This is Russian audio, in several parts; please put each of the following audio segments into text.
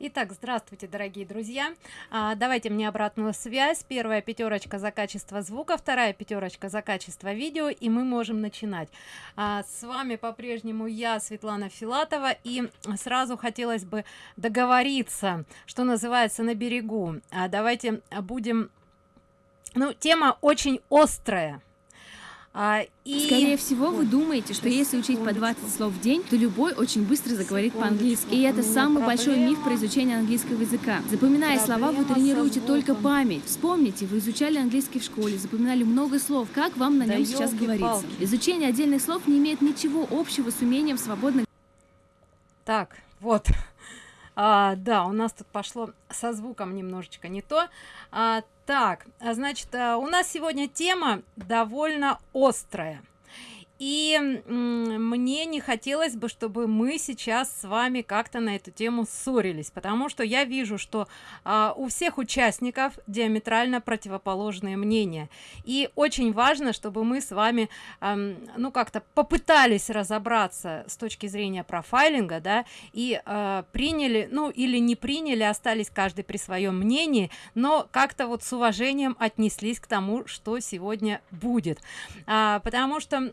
Итак, здравствуйте, дорогие друзья. А, давайте мне обратную связь. Первая пятерочка за качество звука, вторая пятерочка за качество видео, и мы можем начинать. А, с вами по-прежнему я, Светлана Филатова, и сразу хотелось бы договориться, что называется, на берегу. А, давайте будем... Ну, тема очень острая а, и... Скорее всего, вы думаете, что если учить по 20 слов в день, то любой очень быстро заговорит по-английски. И это самый большой миф про изучение английского языка. Запоминая слова, вы тренируете только память. Вспомните, вы изучали английский в школе, запоминали много слов. Как вам на нем сейчас говорится? Изучение отдельных слов не имеет ничего общего с умением свободно... Так, вот. А, да, у нас тут пошло со звуком немножечко не то. А, так а, значит а, у нас сегодня тема довольно острая и мне не хотелось бы чтобы мы сейчас с вами как-то на эту тему ссорились потому что я вижу что а, у всех участников диаметрально противоположные мнения. И очень важно чтобы мы с вами а, ну как-то попытались разобраться с точки зрения профайлинга да и а, приняли ну или не приняли остались каждый при своем мнении но как-то вот с уважением отнеслись к тому что сегодня будет. А, потому что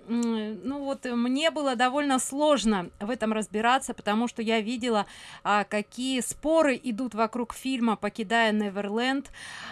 ну вот мне было довольно сложно в этом разбираться потому что я видела а, какие споры идут вокруг фильма покидая неверленд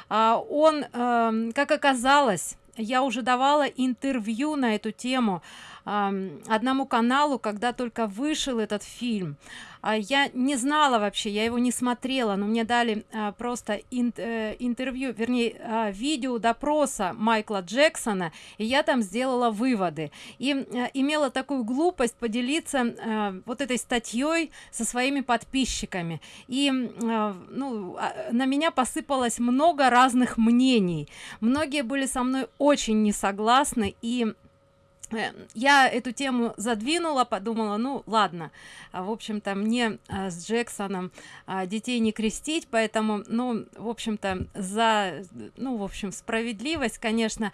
а, он а, как оказалось я уже давала интервью на эту тему одному каналу когда только вышел этот фильм. А я не знала вообще я его не смотрела но мне дали а, просто э, интервью вернее а, видео допроса майкла джексона и я там сделала выводы. И э, имела такую глупость поделиться э, вот этой статьей со своими подписчиками. И ну на меня посыпалось много разных мнений. Многие были со мной очень не согласны и я эту тему задвинула подумала ну ладно. А, в общем-то мне а, с джексоном а, детей не крестить поэтому ну в общем-то за ну в общем справедливость конечно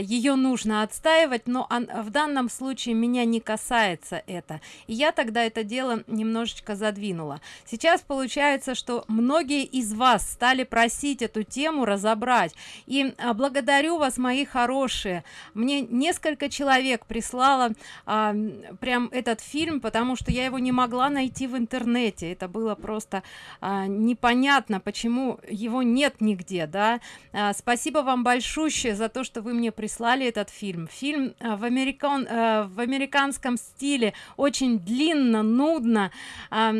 ее нужно отстаивать но в данном случае меня не касается это. И я тогда это дело немножечко задвинула. Сейчас получается что многие из вас стали просить эту тему разобрать. И благодарю вас мои хорошие. Мне несколько человек человек прислала а, прям этот фильм потому что я его не могла найти в интернете. Это было просто а, непонятно почему его нет нигде да. А, спасибо вам большущее за то что вы мне прислали этот фильм. Фильм а, в американ а, в американском стиле очень длинно нудно а,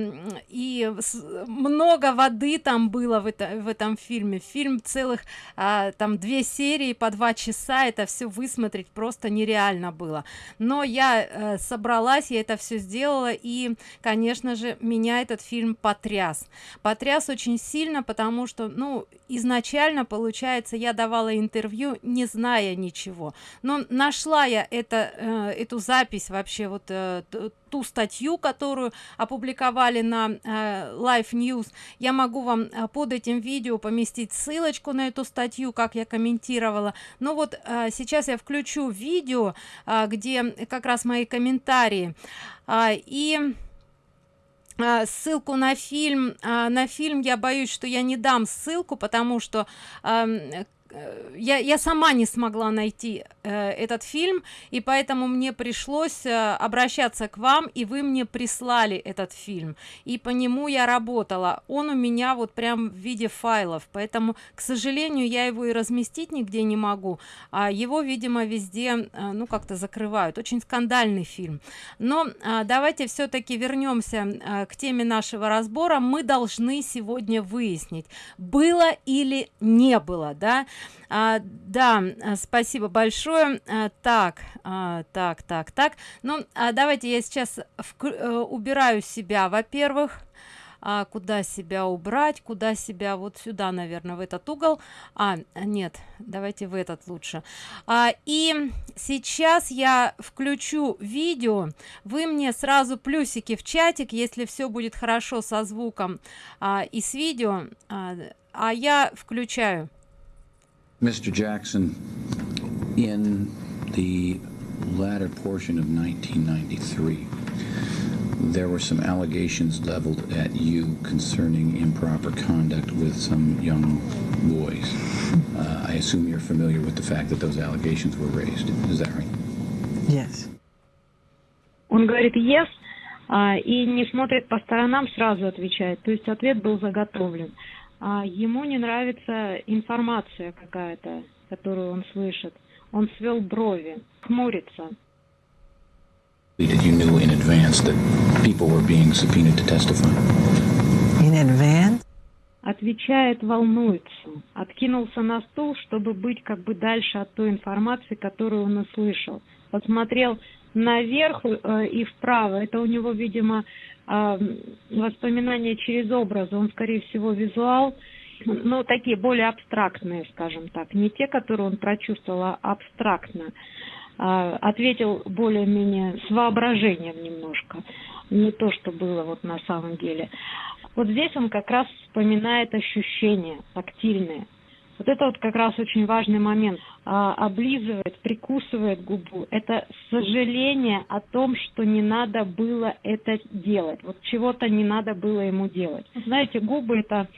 и с, много воды там было в, это, в этом фильме. Фильм целых а, там две серии по два часа. Это все высмотреть просто нереально было было. Но я э, собралась я это все сделала и конечно же меня этот фильм потряс. Потряс очень сильно потому что ну изначально получается я давала интервью не зная ничего. Но нашла я это э, эту запись вообще вот э, ту статью которую опубликовали на э, live news. Я могу вам э, под этим видео поместить ссылочку на эту статью как я комментировала. Но вот э, сейчас я включу видео э, где как раз мои комментарии. Э, и ссылку на фильм на фильм я боюсь что я не дам ссылку потому что Э, я, я сама не смогла найти э, этот фильм и поэтому мне пришлось э, обращаться к вам и вы мне прислали этот фильм. И по нему я работала. Он у меня вот прям в виде файлов. Поэтому к сожалению я его и разместить нигде не могу а его видимо везде э, ну как-то закрывают. Очень скандальный фильм. Но э, давайте все-таки вернемся э, к теме нашего разбора. Мы должны сегодня выяснить было или не было да а, да а, спасибо большое. А, так а, так так так. Ну а давайте я сейчас в, а, убираю себя во первых а, куда себя убрать куда себя? Вот сюда наверное в этот угол. А нет давайте в этот лучше. А, и сейчас я включу видео. Вы мне сразу плюсики в чатик если все будет хорошо со звуком а, и с видео. А, а я включаю Mr. Jackson, in the latter portion of 1993, there were some allegations leveled at you concerning improper conduct with some young boys. Uh, I assume you're familiar with the fact that those allegations were raised. Is that right? Yes. Он говорит yes, а, и не смотрит по сторонам, сразу отвечает. То есть ответ был заготовлен. А ему не нравится информация какая-то, которую он слышит. Он свел брови, хмурится. That you knew in advance that people were being subpoenaed to testify. In advance? Отвечает, волнуется. Откинулся на стул, чтобы быть как бы дальше от той информации, которую он услышал. Посмотрел наверх э, и вправо. Это у него, видимо, воспоминания через образы. Он, скорее всего, визуал. Ну, такие более абстрактные, скажем так. Не те, которые он прочувствовал, а абстрактно. Э, ответил более-менее с воображением немножко. Не то, что было вот на самом деле. Вот здесь он как раз вспоминает ощущения тактильные – вот это вот как раз очень важный момент. А, облизывает, прикусывает губу. Это сожаление о том, что не надо было это делать. Вот чего-то не надо было ему делать. Знаете, губы это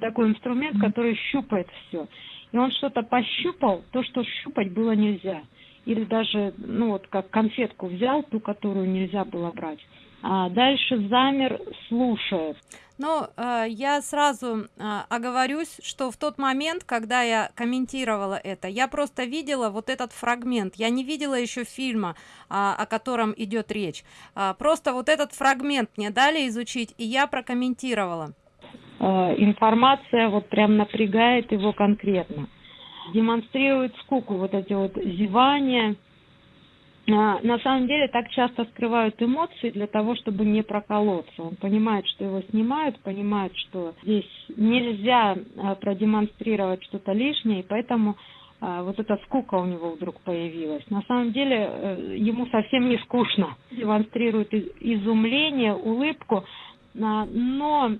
такой инструмент, который щупает все. И он что-то пощупал, то, что щупать было нельзя. Или даже, ну вот как конфетку взял, ту, которую нельзя было брать. А дальше замер, слушает. Но э, я сразу э, оговорюсь, что в тот момент, когда я комментировала это, я просто видела вот этот фрагмент. Я не видела еще фильма, э, о котором идет речь. Э, просто вот этот фрагмент мне дали изучить, и я прокомментировала. Э, информация вот прям напрягает его конкретно. Демонстрирует скуку, вот эти вот зевания, на самом деле так часто скрывают эмоции для того, чтобы не проколоться. Он понимает, что его снимают, понимает, что здесь нельзя а, продемонстрировать что-то лишнее, и поэтому а, вот эта скука у него вдруг появилась. На самом деле э, ему совсем не скучно. Демонстрирует изумление, улыбку, но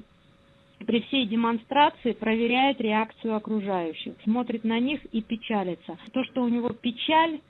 при всей демонстрации проверяет реакцию окружающих, смотрит на них и печалится. То, что у него печаль, а,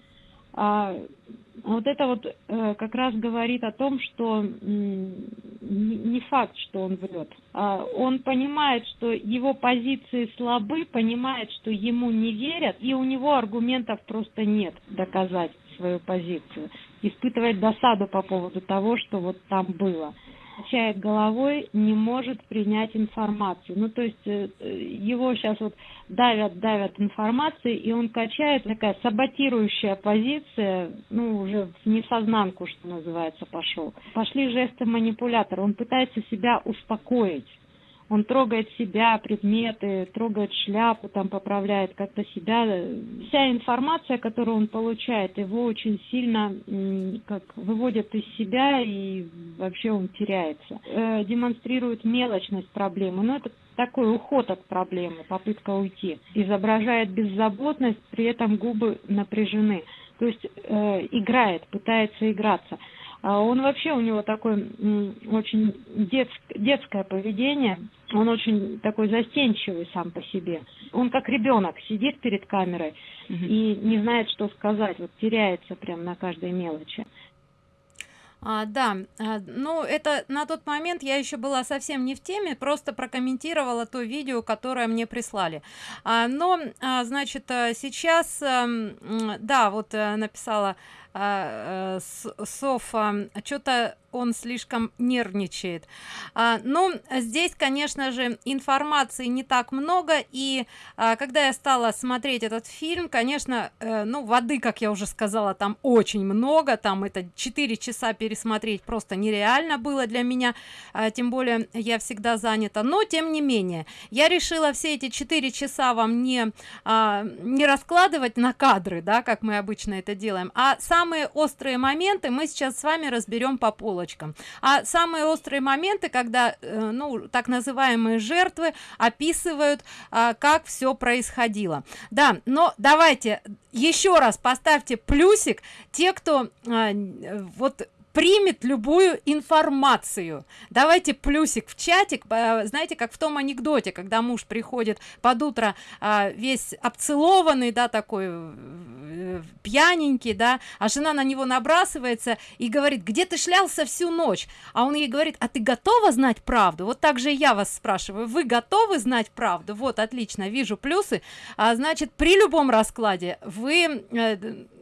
вот это вот э, как раз говорит о том, что не факт, что он врет. А он понимает, что его позиции слабы, понимает, что ему не верят, и у него аргументов просто нет доказать свою позицию. Испытывает досаду по поводу того, что вот там было качает головой, не может принять информацию. Ну, то есть э, его сейчас вот давят, давят информацией, и он качает такая саботирующая позиция, ну, уже в несознанку, что называется, пошел. Пошли жесты манипулятора, он пытается себя успокоить он трогает себя, предметы, трогает шляпу, там поправляет как-то себя. Вся информация, которую он получает, его очень сильно как выводит из себя и вообще он теряется. Э, демонстрирует мелочность проблемы, но это такой уход от проблемы, попытка уйти. Изображает беззаботность, при этом губы напряжены. То есть э, играет, пытается играться. А он вообще, у него такое очень детск, детское поведение, он очень такой застенчивый сам по себе. Он как ребенок сидит перед камерой угу. и не знает, что сказать, вот теряется прям на каждой мелочи. А, да, а, ну это на тот момент я еще была совсем не в теме, просто прокомментировала то видео, которое мне прислали. А, но, а, значит, э, сейчас, а, да, вот а, написала а, а, Софа, что-то он слишком нервничает. А, ну здесь конечно же информации не так много и а, когда я стала смотреть этот фильм конечно э, ну воды как я уже сказала там очень много там это 4 часа пересмотреть просто нереально было для меня а, тем более я всегда занята. Но тем не менее я решила все эти 4 часа вам не а, не раскладывать на кадры да как мы обычно это делаем а самые острые моменты мы сейчас с вами разберем по полочкам. А самые острые моменты когда э, ну так называемые жертвы описывают а, как все происходило. Да но давайте еще раз поставьте плюсик те кто а, вот примет любую информацию. Давайте плюсик в чатик знаете как в том анекдоте когда муж приходит под утро а, весь обцелованный да такой э, пьяненький да а жена на него набрасывается и говорит где ты шлялся всю ночь? А он ей говорит а ты готова знать правду? Вот так же я вас спрашиваю вы готовы знать правду? Вот отлично вижу плюсы. А, значит при любом раскладе вы э,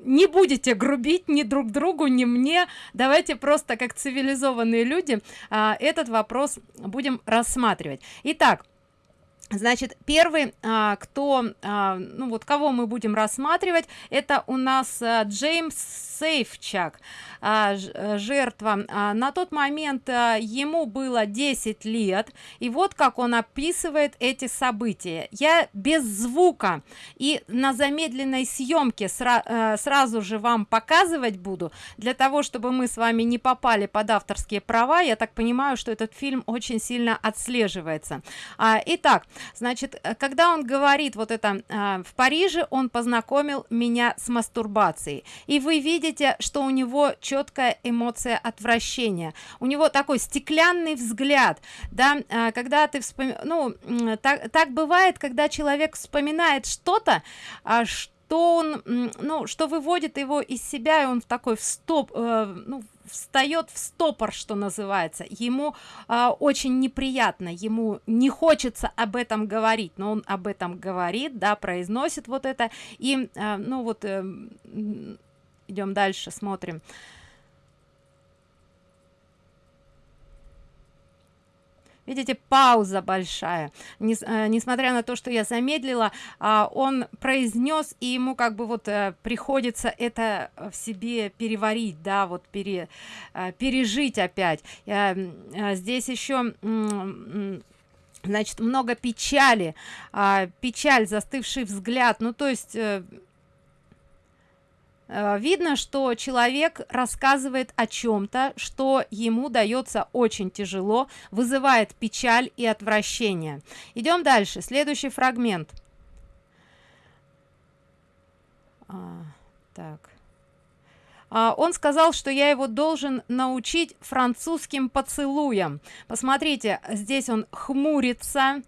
не будете грубить ни друг другу ни мне. Давайте просто как цивилизованные люди а, этот вопрос будем рассматривать. Итак значит первый а, кто а, ну вот кого мы будем рассматривать это у нас а, джеймс сейфчак э, жертва. На тот момент ему было 10 лет и вот как он описывает эти события. Я без звука и на замедленной съемке а, сразу же вам показывать буду. Для того чтобы мы с вами не попали под авторские права я так понимаю что этот фильм очень сильно отслеживается итак значит когда он говорит вот это а, в париже он познакомил меня с мастурбацией и вы видите что у него четкая эмоция отвращения. У него такой стеклянный взгляд да а, когда ты вспом... ну так, так бывает когда человек вспоминает что-то а, что он ну что выводит его из себя и он в такой в стоп э, ну, встает в стопор что называется. Ему э, очень неприятно ему не хочется об этом говорить но он об этом говорит да произносит вот это. И э, ну вот э, идем дальше смотрим видите пауза большая. Нес, э, несмотря на то что я замедлила э, он произнес и ему как бы вот э, приходится это в себе переварить да вот пере, э, пережить опять. Здесь еще значит много печали э, печаль застывший взгляд. Ну то есть видно что человек рассказывает о чем-то что ему дается очень тяжело вызывает печаль и отвращение. Идем дальше. Следующий фрагмент. А, так а, он сказал что я его должен научить французским поцелуям. Посмотрите здесь он хмурится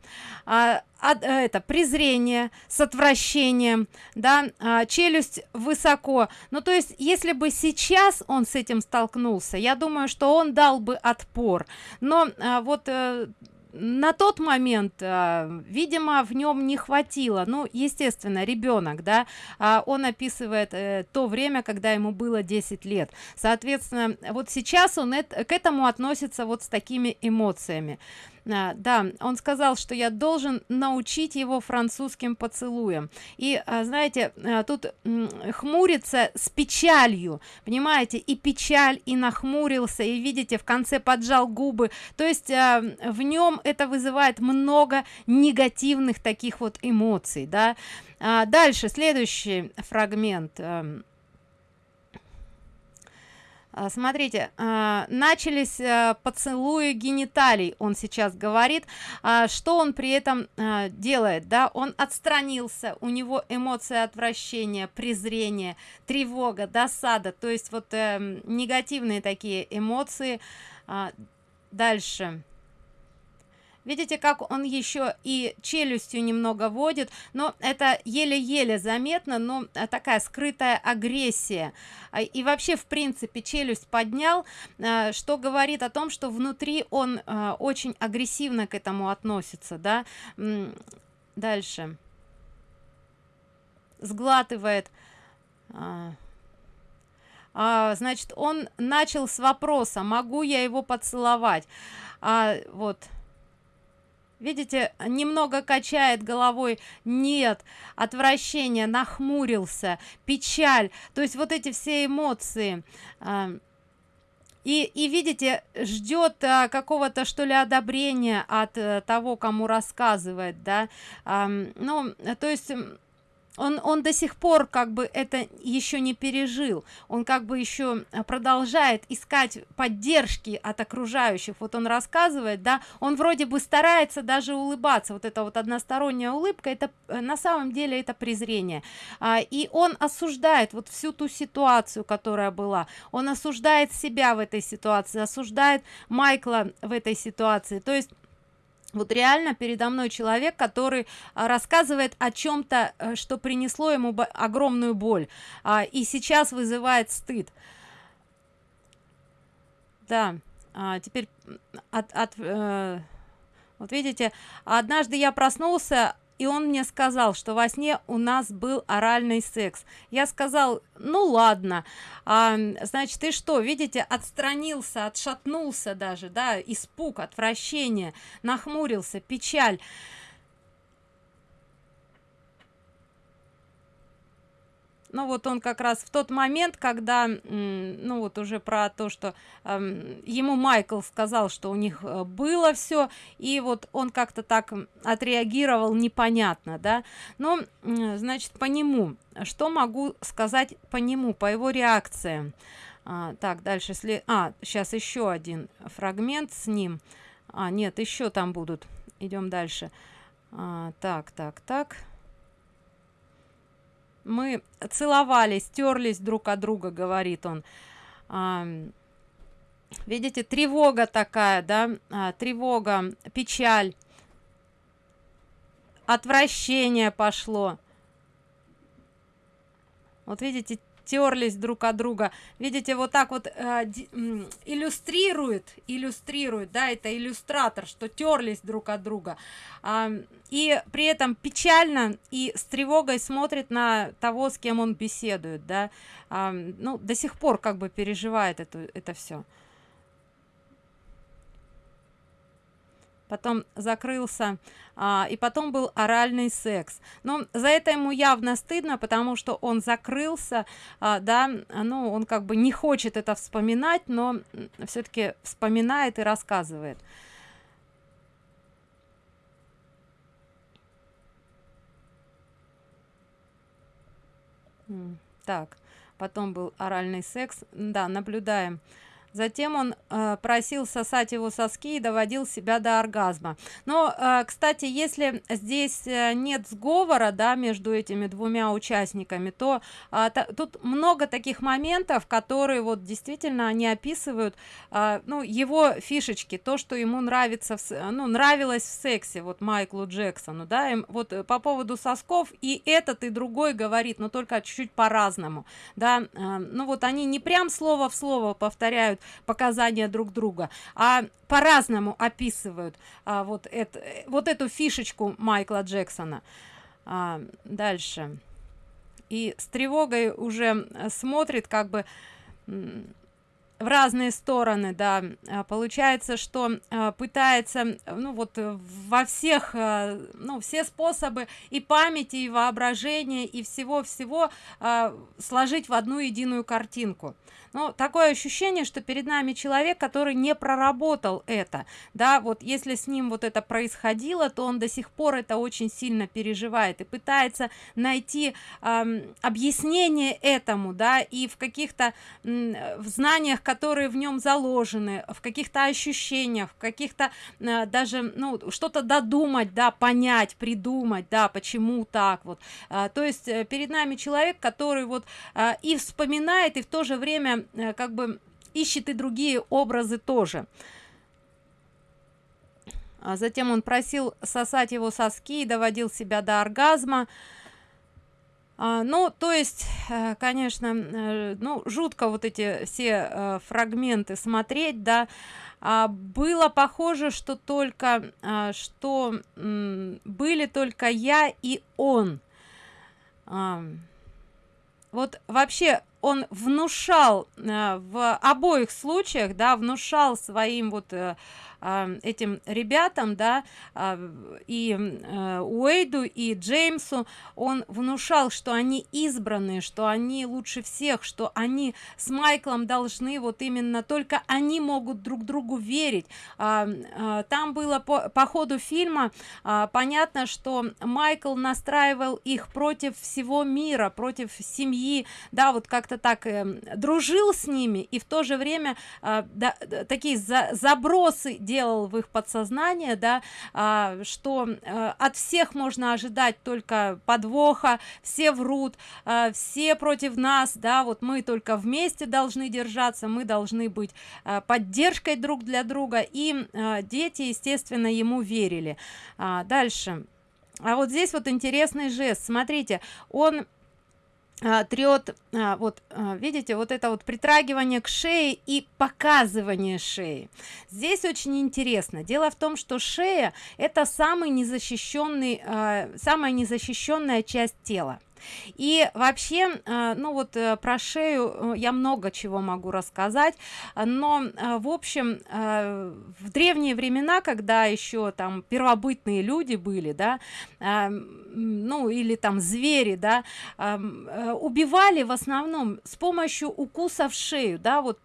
а, это презрение с отвращением да а, челюсть высоко. Ну то есть если бы сейчас он с этим столкнулся я думаю что он дал бы отпор. Но а, вот э, на тот момент э, видимо в нем не хватило. Ну естественно ребенок да э, он описывает э, то время когда ему было 10 лет. Соответственно вот сейчас он это, к этому относится вот с такими эмоциями а, да он сказал что я должен научить его французским поцелуем и а, знаете а, тут хмурится с печалью понимаете и печаль и нахмурился и видите в конце поджал губы. То есть а, в нем это вызывает много негативных таких вот эмоций да. А, дальше следующий фрагмент а, смотрите а, начались а, поцелуи гениталий он сейчас говорит. Что он при этом делает да? Он отстранился у него эмоции отвращения презрения тревога досада то есть вот э, негативные такие эмоции. Дальше видите как он еще и челюстью немного водит но это еле-еле заметно но э, такая скрытая агрессия. А, и вообще в принципе челюсть поднял э, что говорит о том что внутри он э, очень агрессивно к этому относится да. Дальше. Сглатывает. А, а, значит он начал с вопроса могу я его поцеловать? А, вот видите немного качает головой. Нет отвращение нахмурился печаль. То есть вот эти все эмоции. А, и и видите ждет а, какого-то что ли одобрения от а, того кому рассказывает да. А, ну то есть он он до сих пор как бы это еще не пережил. Он как бы еще продолжает искать поддержки от окружающих. Вот он рассказывает да он вроде бы старается даже улыбаться. Вот это вот односторонняя улыбка это э, на самом деле это презрение. А, и он осуждает вот всю ту ситуацию которая была. Он осуждает себя в этой ситуации осуждает майкла в этой ситуации. То есть вот реально передо мной человек который а, рассказывает о чем-то э, что принесло ему огромную боль а, и сейчас вызывает стыд. Да а, теперь от, от э, вот видите однажды я проснулся и он мне сказал что во сне у нас был оральный секс. Я сказал ну ладно а, значит ты что видите отстранился отшатнулся даже да испуг отвращение нахмурился печаль ну вот он как раз в тот момент когда ну вот уже про то что э, ему майкл сказал что у них э, было все и вот он как-то так отреагировал непонятно да. Но значит по нему. Что могу сказать по нему по его реакциям? А, так дальше если а сейчас еще один фрагмент с ним. А нет еще там будут. Идем дальше. А, так так так мы целовались терлись друг от друга говорит он. Видите тревога такая да а, тревога печаль отвращение пошло. Вот видите терлись друг от друга. Видите вот так вот э, иллюстрирует иллюстрирует да это иллюстратор что терлись друг от друга. А, и при этом печально и с тревогой смотрит на того с кем он беседует да. А, ну до сих пор как бы переживает это это все потом закрылся а, и потом был оральный секс. Но за это ему явно стыдно потому что он закрылся а, да ну он как бы не хочет это вспоминать но все-таки вспоминает и рассказывает. Так потом был оральный секс. Да наблюдаем затем он э, просил сосать его соски и доводил себя до оргазма. Но э, кстати если здесь э, нет сговора да между этими двумя участниками то э, та, тут много таких моментов которые вот действительно они описывают э, ну его фишечки то что ему нравится в, ну нравилось в сексе вот майклу джексону да им вот э, по поводу сосков и этот и другой говорит но только чуть-чуть по-разному да э, ну вот они не прям слово в слово повторяют показания друг друга. А по-разному описывают а, вот это вот эту фишечку майкла джексона. А, дальше. И с тревогой уже смотрит как бы в разные стороны да. А, получается что а, пытается ну вот во всех а, ну все способы и памяти и воображения и всего всего сложить в одну единую картинку. Ну такое ощущение что перед нами человек который не проработал это да. Вот если с ним вот это происходило то он до сих пор это очень сильно переживает и пытается найти э, объяснение этому да. И в каких-то в знаниях которые в нем заложены в каких-то ощущениях в каких-то э, даже ну что-то додумать да понять придумать да почему так вот. Э, то есть э, перед нами человек который вот э, и вспоминает и в то же время Э, как бы ищет и другие образы тоже. А затем он просил сосать его соски и доводил себя до оргазма а, ну то есть э, конечно э, ну жутко вот эти все фрагменты смотреть да. А, было похоже что только что были только я и он. Вот вообще он внушал э, в обоих случаях да внушал своим вот э, э, этим ребятам да э, и э, уэйду и джеймсу. Он внушал что они избранные что они лучше всех что они с майклом должны вот именно только они могут друг другу верить. А, а, там было по, по ходу фильма а, понятно что майкл настраивал их против всего мира против семьи. Да вот как-то так э, дружил с ними и в то же время да, такие за, забросы делал в их подсознание да э, что э, от всех можно ожидать только подвоха все врут э, все против нас да вот мы только вместе должны держаться мы должны быть э, поддержкой друг для друга. И э, дети естественно ему верили. А, дальше. А вот здесь вот интересный жест. Смотрите он а, трет а, вот а, видите вот это вот притрагивание к шее и показывание шеи. Здесь очень интересно. Дело в том что шея это самый незащищенный а, самая незащищенная часть тела и вообще э, ну вот э, про шею э, я много чего могу рассказать но в общем в древние времена когда еще там первобытные люди были да ну или там звери да убивали в основном с помощью укусов шею да вот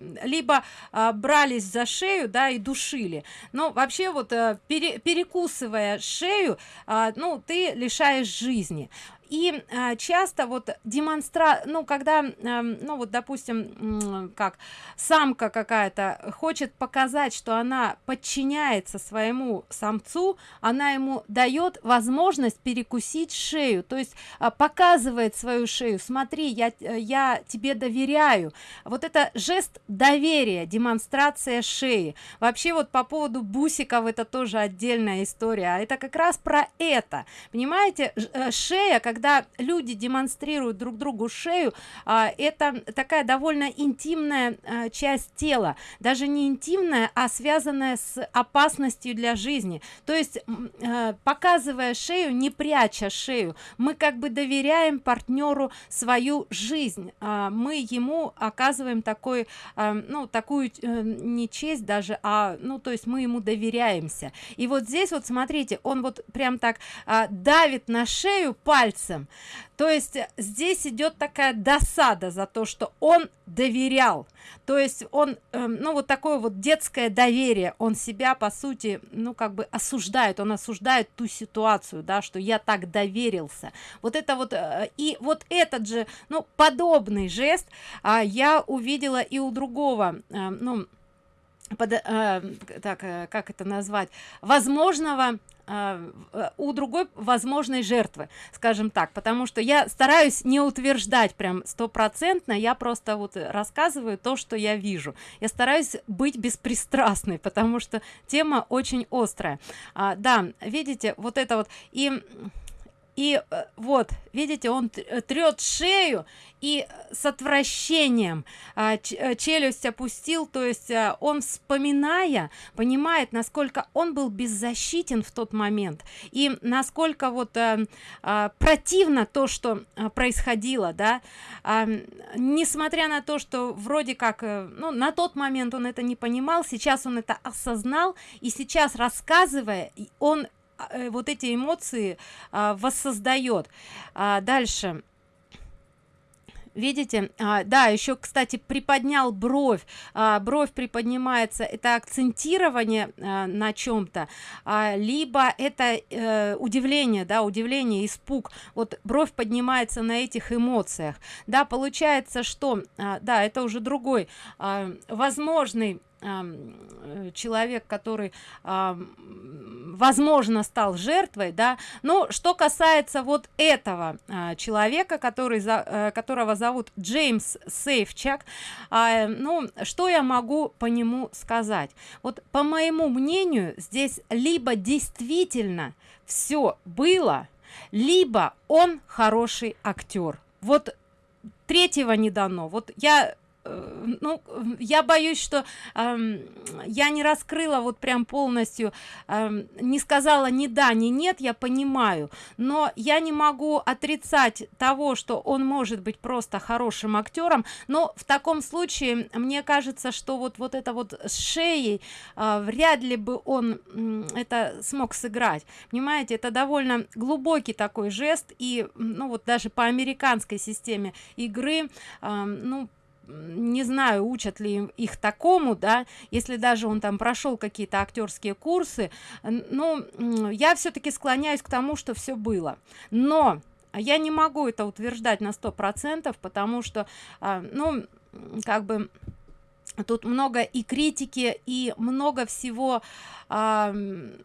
либо а, брались за шею да и душили. Но вообще вот а, пере, перекусывая шею а, ну ты лишаешь жизни и а, часто вот демонстра ну когда а, ну вот допустим как самка какая-то хочет показать что она подчиняется своему самцу она ему дает возможность перекусить шею то есть а, показывает свою шею. Смотри я я тебе доверяю вот это жест доверия демонстрация шеи. Вообще вот по поводу бусиков это тоже отдельная история а это как раз про это. Понимаете? Э, шея как когда люди демонстрируют друг другу шею а, это такая довольно интимная а, часть тела. Даже не интимная а связанная с опасностью для жизни. То есть а, показывая шею не пряча шею. Мы как бы доверяем партнеру свою жизнь а, мы ему оказываем такой а, ну такую а, не честь даже а ну то есть мы ему доверяемся. И вот здесь вот смотрите он вот прям так а, давит на шею пальцем пальцем. То есть здесь идет такая досада за то что он доверял. То есть он э, ну вот такое вот детское доверие. Он себя по сути ну как бы осуждает. Он осуждает ту ситуацию да что я так доверился. Вот это вот э, и вот этот же ну подобный жест э, я увидела и у другого э, ну под, э, так э, как это назвать возможного а, э, у другой возможной жертвы скажем так. Потому что я стараюсь не утверждать прям стопроцентно я просто вот рассказываю то что я вижу. Я стараюсь быть беспристрастной потому что тема очень острая. А, да видите вот это вот и и э, вот видите он э, трет шею и с отвращением а, э, челюсть опустил. То есть он вспоминая понимает насколько он был беззащитен в тот момент и насколько вот а, противно то что происходило да. А, несмотря на то что вроде как ну на тот момент он это не понимал сейчас он это осознал и сейчас рассказывая он э, вот эти эмоции а, воссоздает. А, дальше. Видите? А, да еще кстати приподнял бровь. А, бровь приподнимается это акцентирование а, на чем-то а, либо это а, удивление да удивление испуг. Вот бровь поднимается на этих эмоциях. Да получается что а, да это уже другой а, возможный Э, человек который возможно стал жертвой да. Но что касается вот этого а, человека который за э, которого зовут джеймс сейфчак а, ну что я могу по нему сказать? Вот по моему мнению здесь либо действительно все было либо он хороший актер вот третьего не дано. Вот я э, ну я боюсь что э, я не раскрыла вот прям полностью э, не сказала ни да ни нет я понимаю. Но я не могу отрицать того что он может быть просто хорошим актером. Но в таком случае мне кажется что вот вот это вот с шеей э, вряд ли бы он э, это смог сыграть. Понимаете это довольно глубокий такой жест. И ну вот даже по американской системе игры э, ну не знаю учат ли их такому да если даже он там прошел какие-то актерские курсы ну я все-таки склоняюсь к тому что все было. Но я не могу это утверждать на сто процентов потому что а, ну как бы тут много и критики и много всего а,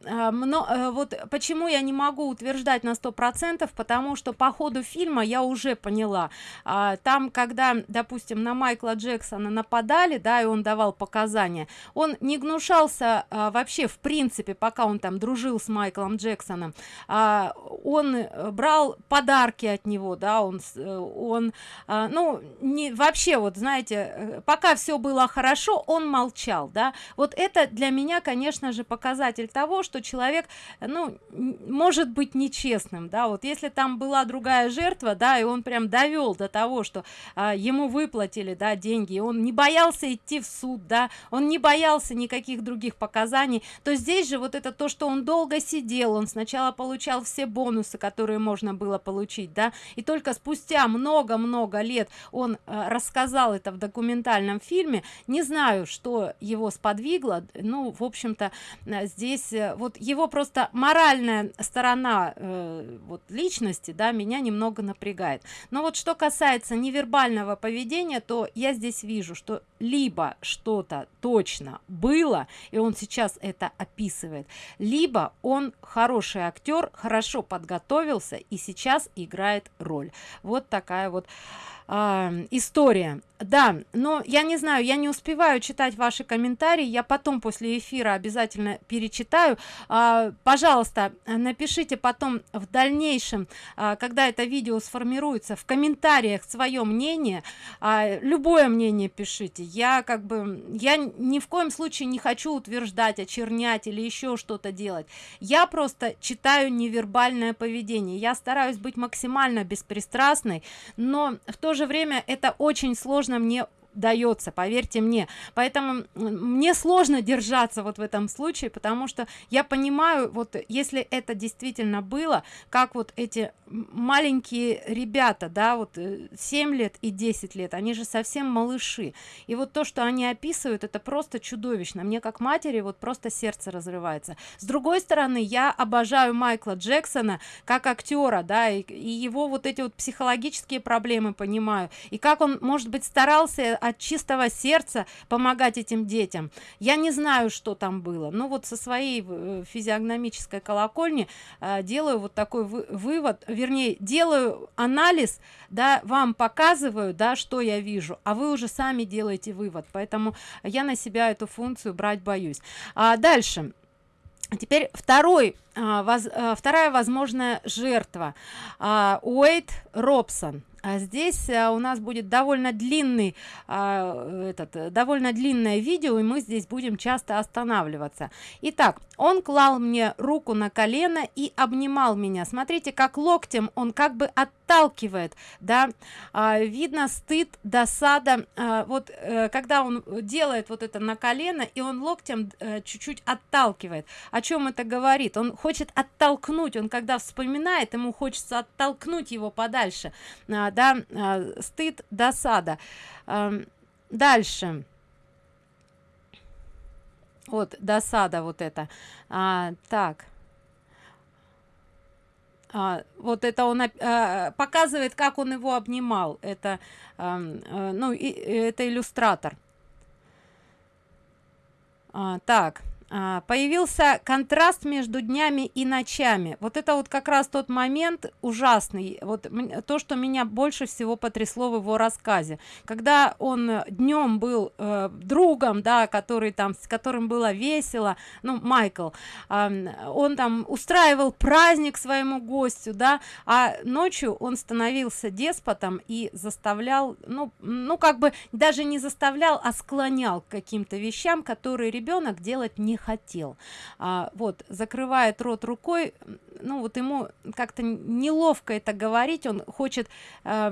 а, вот почему я не могу утверждать на сто процентов потому что по ходу фильма я уже поняла. А, там когда допустим на майкла джексона нападали да и он давал показания он не гнушался а, вообще в принципе пока он там дружил с майклом джексоном а, он брал подарки от него да он он а, ну не вообще вот знаете пока все было хорошо он молчал да. Вот это для меня конечно же показатель того что человек ну может быть нечестным да. Вот если там была другая жертва да и он прям довел до того что а, ему выплатили да деньги он не боялся идти в суд да он не боялся никаких других показаний то здесь же вот это то что он долго сидел он сначала получал все бонусы которые можно было получить да и только спустя много-много лет он а, рассказал это в документальном фильме не знаю что его сподвигло. Ну в общем-то Э, здесь э, вот его просто моральная сторона э, вот личности да меня немного напрягает. Но вот что касается невербального поведения то я здесь вижу что либо что-то точно было и он сейчас это описывает либо он хороший актер хорошо подготовился и сейчас играет роль. Вот такая вот э, история. Да но я не знаю я не успеваю читать ваши комментарии я потом после эфира обязательно перечитаю. А, пожалуйста напишите потом в дальнейшем а, когда это видео сформируется в комментариях свое мнение. А, любое мнение пишите. Я как бы я ни в коем случае не хочу утверждать очернять или еще что-то делать. Я просто читаю невербальное поведение. Я стараюсь быть максимально беспристрастной но в то же время это очень сложно мне дается поверьте мне. Поэтому мне сложно держаться вот в этом случае потому что я понимаю вот если это действительно было как вот эти маленькие ребята да вот 7 э, лет и 10 лет они же совсем малыши. И вот то что они описывают это просто чудовищно. Мне как матери вот просто сердце разрывается. С другой стороны я обожаю майкла джексона как актера да и, и его вот эти вот психологические проблемы понимаю. И как он может быть старался от чистого сердца помогать этим детям. Я не знаю что там было но вот со своей э, физиогномической колокольни э, делаю вот такой вы, вывод вернее делаю анализ да вам показываю да что я вижу а вы уже сами делаете вывод. Поэтому я на себя эту функцию брать боюсь. А дальше. Теперь второй а, воз, а, вторая возможная жертва. А, уэйт робсон а здесь а, у нас будет довольно длинный а, этот довольно длинное видео и мы здесь будем часто останавливаться. Итак он клал мне руку на колено и обнимал меня. Смотрите как локтем он как бы отталкивает да. А, видно стыд досада. Вот а, когда он делает вот это на колено и он локтем э, чуть-чуть отталкивает. О чем это говорит? Он хочет оттолкнуть. Он когда вспоминает ему хочется оттолкнуть его подальше да а, стыд досада. Дальше. Вот досада вот это. А, так. А, вот это он а, показывает как он его обнимал. Это а, ну и это иллюстратор. А, так появился контраст между днями и ночами. Вот это вот как раз тот момент ужасный. Вот то что меня больше всего потрясло в его рассказе. Когда он днем был э, другом да который там с которым было весело ну майкл э, он там устраивал праздник своему гостю да а ночью он становился деспотом и заставлял ну ну как бы даже не заставлял а склонял к каким-то вещам которые ребенок делать не хотел. А, вот закрывает рот рукой ну вот ему как-то неловко это говорить он хочет э,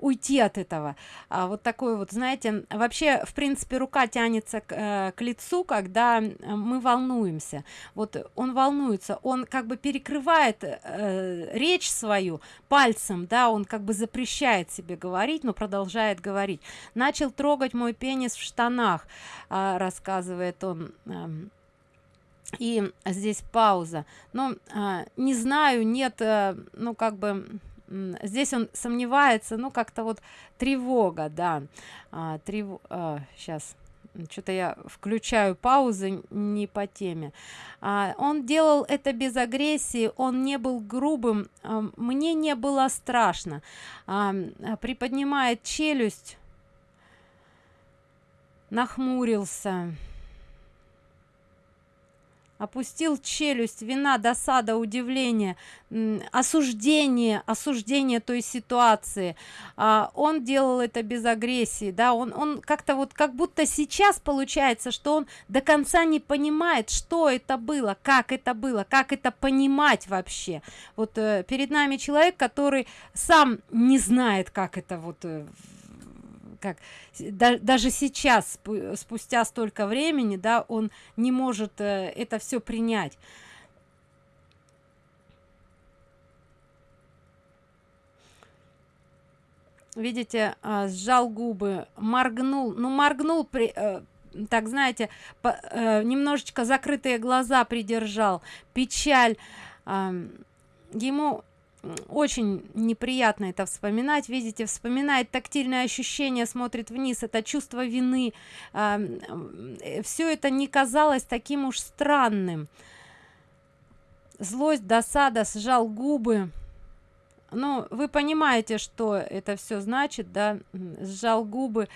уйти от этого. А вот такой вот знаете вообще в принципе рука тянется к, э, к лицу когда мы волнуемся. Вот он волнуется он как бы перекрывает э, речь свою пальцем да он как бы запрещает себе говорить но продолжает говорить. Начал трогать мой пенис в штанах э, рассказывает он э, и здесь пауза. Но а, не знаю нет а, ну как бы здесь он сомневается ну как-то вот тревога да. А, трев... а, сейчас что-то я включаю паузы не по теме. А, он делал это без агрессии он не был грубым а, мне не было страшно. А, приподнимает челюсть нахмурился опустил челюсть вина досада удивление осуждение осуждение той ситуации. А, он делал это без агрессии да он он как-то вот как будто сейчас получается что он до конца не понимает что это было как это было как это понимать вообще. Вот э, перед нами человек который сам не знает как это вот э, как да, даже сейчас спустя столько времени да он не может э, это все принять. Видите э, сжал губы моргнул ну моргнул при э, так знаете по, э, немножечко закрытые глаза придержал печаль э, ему очень неприятно это вспоминать. Видите вспоминает тактильное ощущение смотрит вниз это чувство вины. Э, все это не казалось таким уж странным. Злость досада сжал губы. Ну вы понимаете что это все значит да? Сжал губы.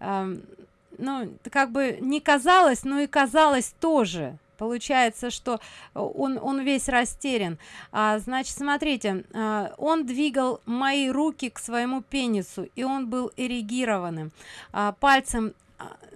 Ну как бы не казалось но и казалось тоже получается что он он весь растерян. А, значит смотрите а, он двигал мои руки к своему пенису и он был эрегированным. А, пальцем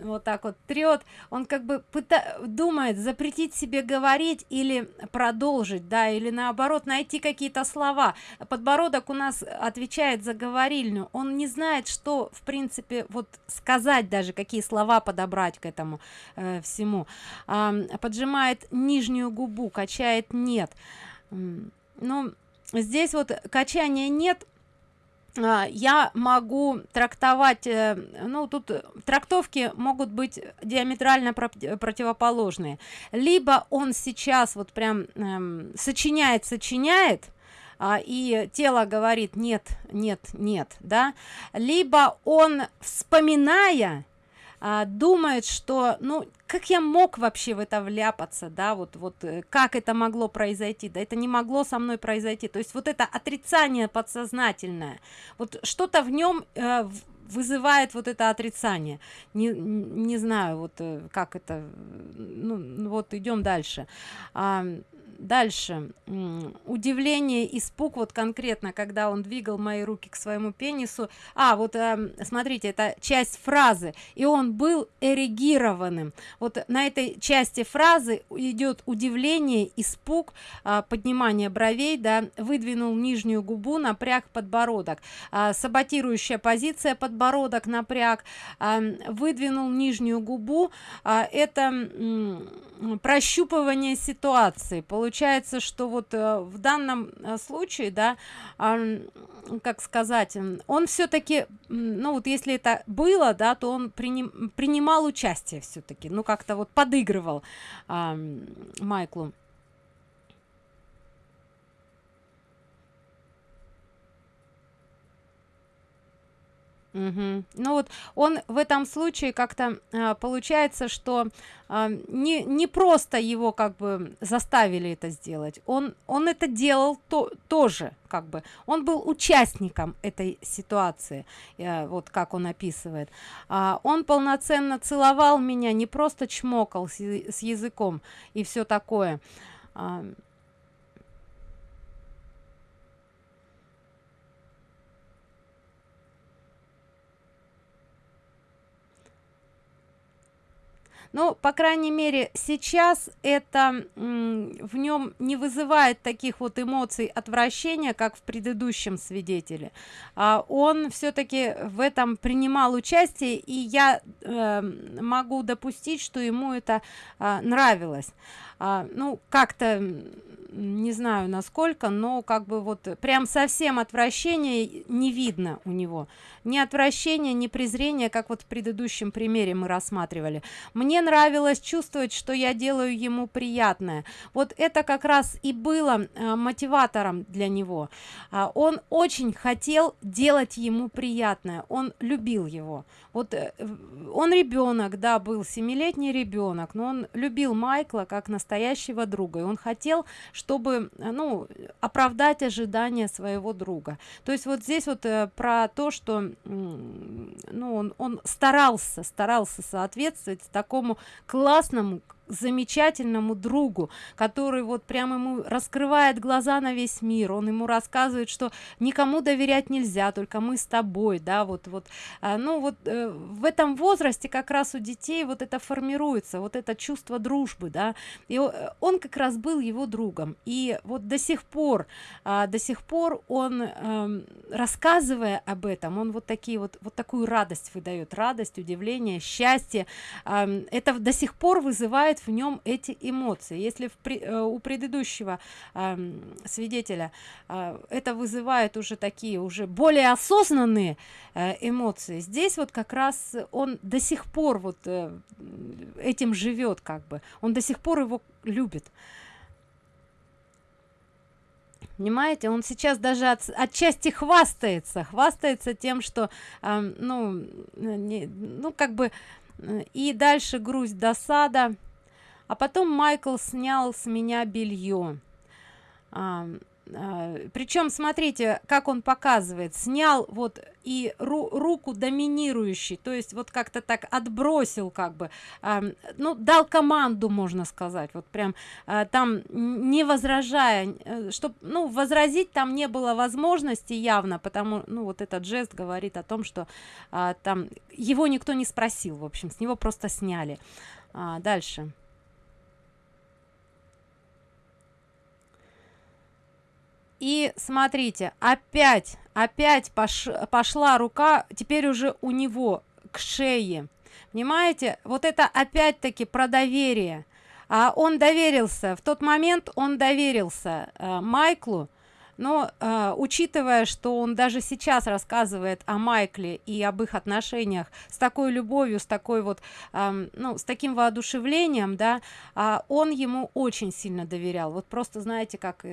вот так вот трет он как бы пыта думает запретить себе говорить или продолжить да или наоборот найти какие-то слова. Подбородок у нас отвечает за говорильню. Он не знает что в принципе вот сказать даже какие слова подобрать к этому э, всему. А, поджимает нижнюю губу качает нет ну здесь вот качания нет а, я могу трактовать э, ну тут трактовки могут быть диаметрально противоположные. Либо он сейчас вот прям эм, сочиняет сочиняет а, и тело говорит нет нет нет да? Либо он вспоминая а, думает что ну как я мог вообще в это вляпаться да вот вот э, как это могло произойти? Да это не могло со мной произойти. То есть вот это отрицание подсознательное вот что-то в нем э, вызывает вот это отрицание. Не не знаю вот э, как это ну вот идем дальше. А, дальше. Удивление испуг вот конкретно когда он двигал мои руки к своему пенису. А вот э, смотрите это часть фразы. И он был эрегированным. Вот на этой части фразы идет удивление испуг э, поднимание бровей да выдвинул нижнюю губу напряг подбородок. Э, саботирующая позиция подбородок напряг выдвинул нижнюю губу. Э, это прощупывание ситуации. Получается что вот э, в данном э, случае да как сказать он все-таки ну вот если это было да то он приним, принимал участие все-таки ну как-то вот подыгрывал майклу Мгм. Ну вот он в этом случае как-то а, получается, что а, не, не просто его как бы заставили это сделать, он, он это делал то, тоже, как бы, он был участником этой ситуации, э, вот как он описывает. А, он полноценно целовал меня, не просто чмокал с, с языком и все такое. А, Ну, по крайней мере, сейчас это в нем не вызывает таких вот эмоций отвращения, как в предыдущем свидетеле. А, он все-таки в этом принимал участие, и я э, могу допустить, что ему это а, нравилось. А, ну, как-то не знаю насколько, но как бы вот прям совсем отвращения не видно у него. Ни отвращения, ни презрения, как вот в предыдущем примере мы рассматривали. Мне нравилось чувствовать, что я делаю ему приятное. Вот это как раз и было э, мотиватором для него. А, он очень хотел делать ему приятное. Он любил его. Вот э, он ребенок, да, был семилетний ребенок, но он любил Майкла как настоящего друга. И он хотел, чтобы, э, ну, оправдать ожидания своего друга. То есть вот здесь вот э, про то, что, ну, он, он старался, старался соответствовать такому классному, замечательному другу, который вот прям ему раскрывает глаза на весь мир, он ему рассказывает, что никому доверять нельзя, только мы с тобой, да, вот, вот, а, ну вот э, в этом возрасте как раз у детей вот это формируется, вот это чувство дружбы, да, и э, он как раз был его другом, и вот до сих пор, а, до сих пор он, эм, рассказывая об этом, он вот такие вот, вот такую радость выдает, радость, удивление, счастье, ам, это до сих пор вызывает в нем эти эмоции. Если в пре- э, у предыдущего ам, свидетеля а, это вызывает уже такие уже более осознанные э, эмоции, здесь вот как раз он до сих пор вот э, этим живет как бы, он до сих пор его любит. Понимаете, он сейчас даже от, отчасти хвастается, хвастается тем, что, ам, ну, э, не- ну, как бы, э, и дальше грусть, досада. А потом Майкл снял с меня белье. причем смотрите, как он показывает, снял вот и ру- руку доминирующий, то есть вот как-то так отбросил, как бы, ам, ну, дал команду, можно сказать, вот прям а, там не возражая, чтобы, ну, возразить там не было возможности явно, потому, ну, вот этот жест говорит о том, что а, там его никто не спросил, в общем, с него просто сняли. А, дальше. И смотрите, опять, опять пош- пошла рука, теперь уже у него к шее. Понимаете, вот это опять-таки про доверие. А он доверился, в тот момент он доверился э, Майклу, но э, учитывая, что он даже сейчас рассказывает о Майкле и об их отношениях с такой любовью, с такой вот, ам, ну, с таким воодушевлением, да, а, он ему очень сильно доверял. Вот просто знаете, как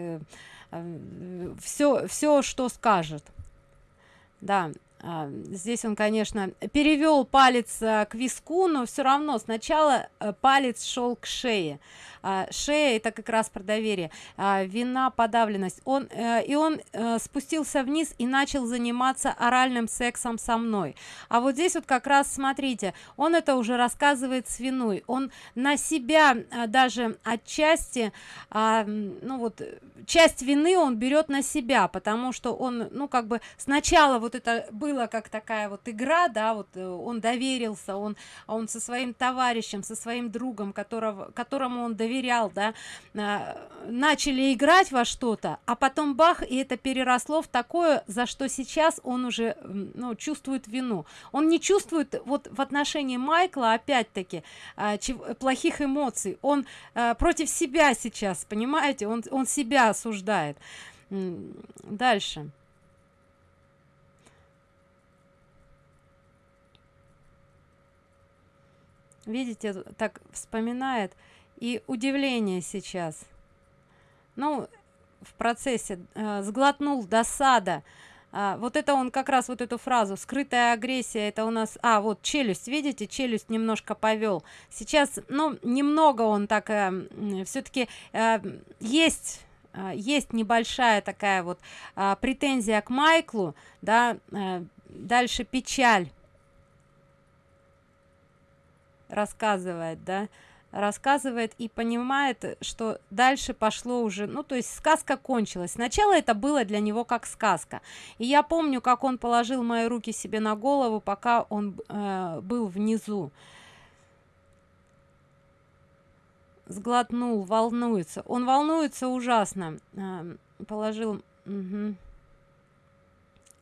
все, все, что скажет. Да, а, здесь он, конечно, перевел палец а, к виску, но все равно сначала а, палец шел к шее. А, шея это как раз про доверие. А, вина, подавленность. Он э, и он э, спустился вниз и начал заниматься оральным сексом со мной. А вот здесь вот как раз смотрите, он это уже рассказывает с виной. Он на себя а, даже отчасти, а, ну вот э, часть вины он берет на себя, потому что он, ну как бы сначала вот это было как такая вот игра, да, вот э, он доверился, он, он со своим товарищем, со своим другом, которого, которому он доверял, да, а, начали играть во что-то, а потом бах, и это переросло в такое, за что сейчас он уже, ну, чувствует вину. Он не чувствует вот в отношении Майкла, опять-таки, а, плохих эмоций. Он а, против себя сейчас, понимаете, он, он себя осуждает. Дальше. Видите, так вспоминает. И удивление сейчас. Ну, в процессе э, сглотнул досада. а, вот это он как раз вот эту фразу скрытая агрессия это у нас а вот челюсть видите челюсть немножко повел сейчас ну немного он так э, все-таки э, есть э, есть небольшая такая вот э, претензия к майклу да э, дальше печаль рассказывает да рассказывает и понимает что дальше пошло уже ну то есть сказка кончилась. Сначала это было для него как сказка. И я помню как он положил мои руки себе на голову пока он э, был внизу. Сглотнул волнуется. Он волнуется ужасно. Э, положил угу.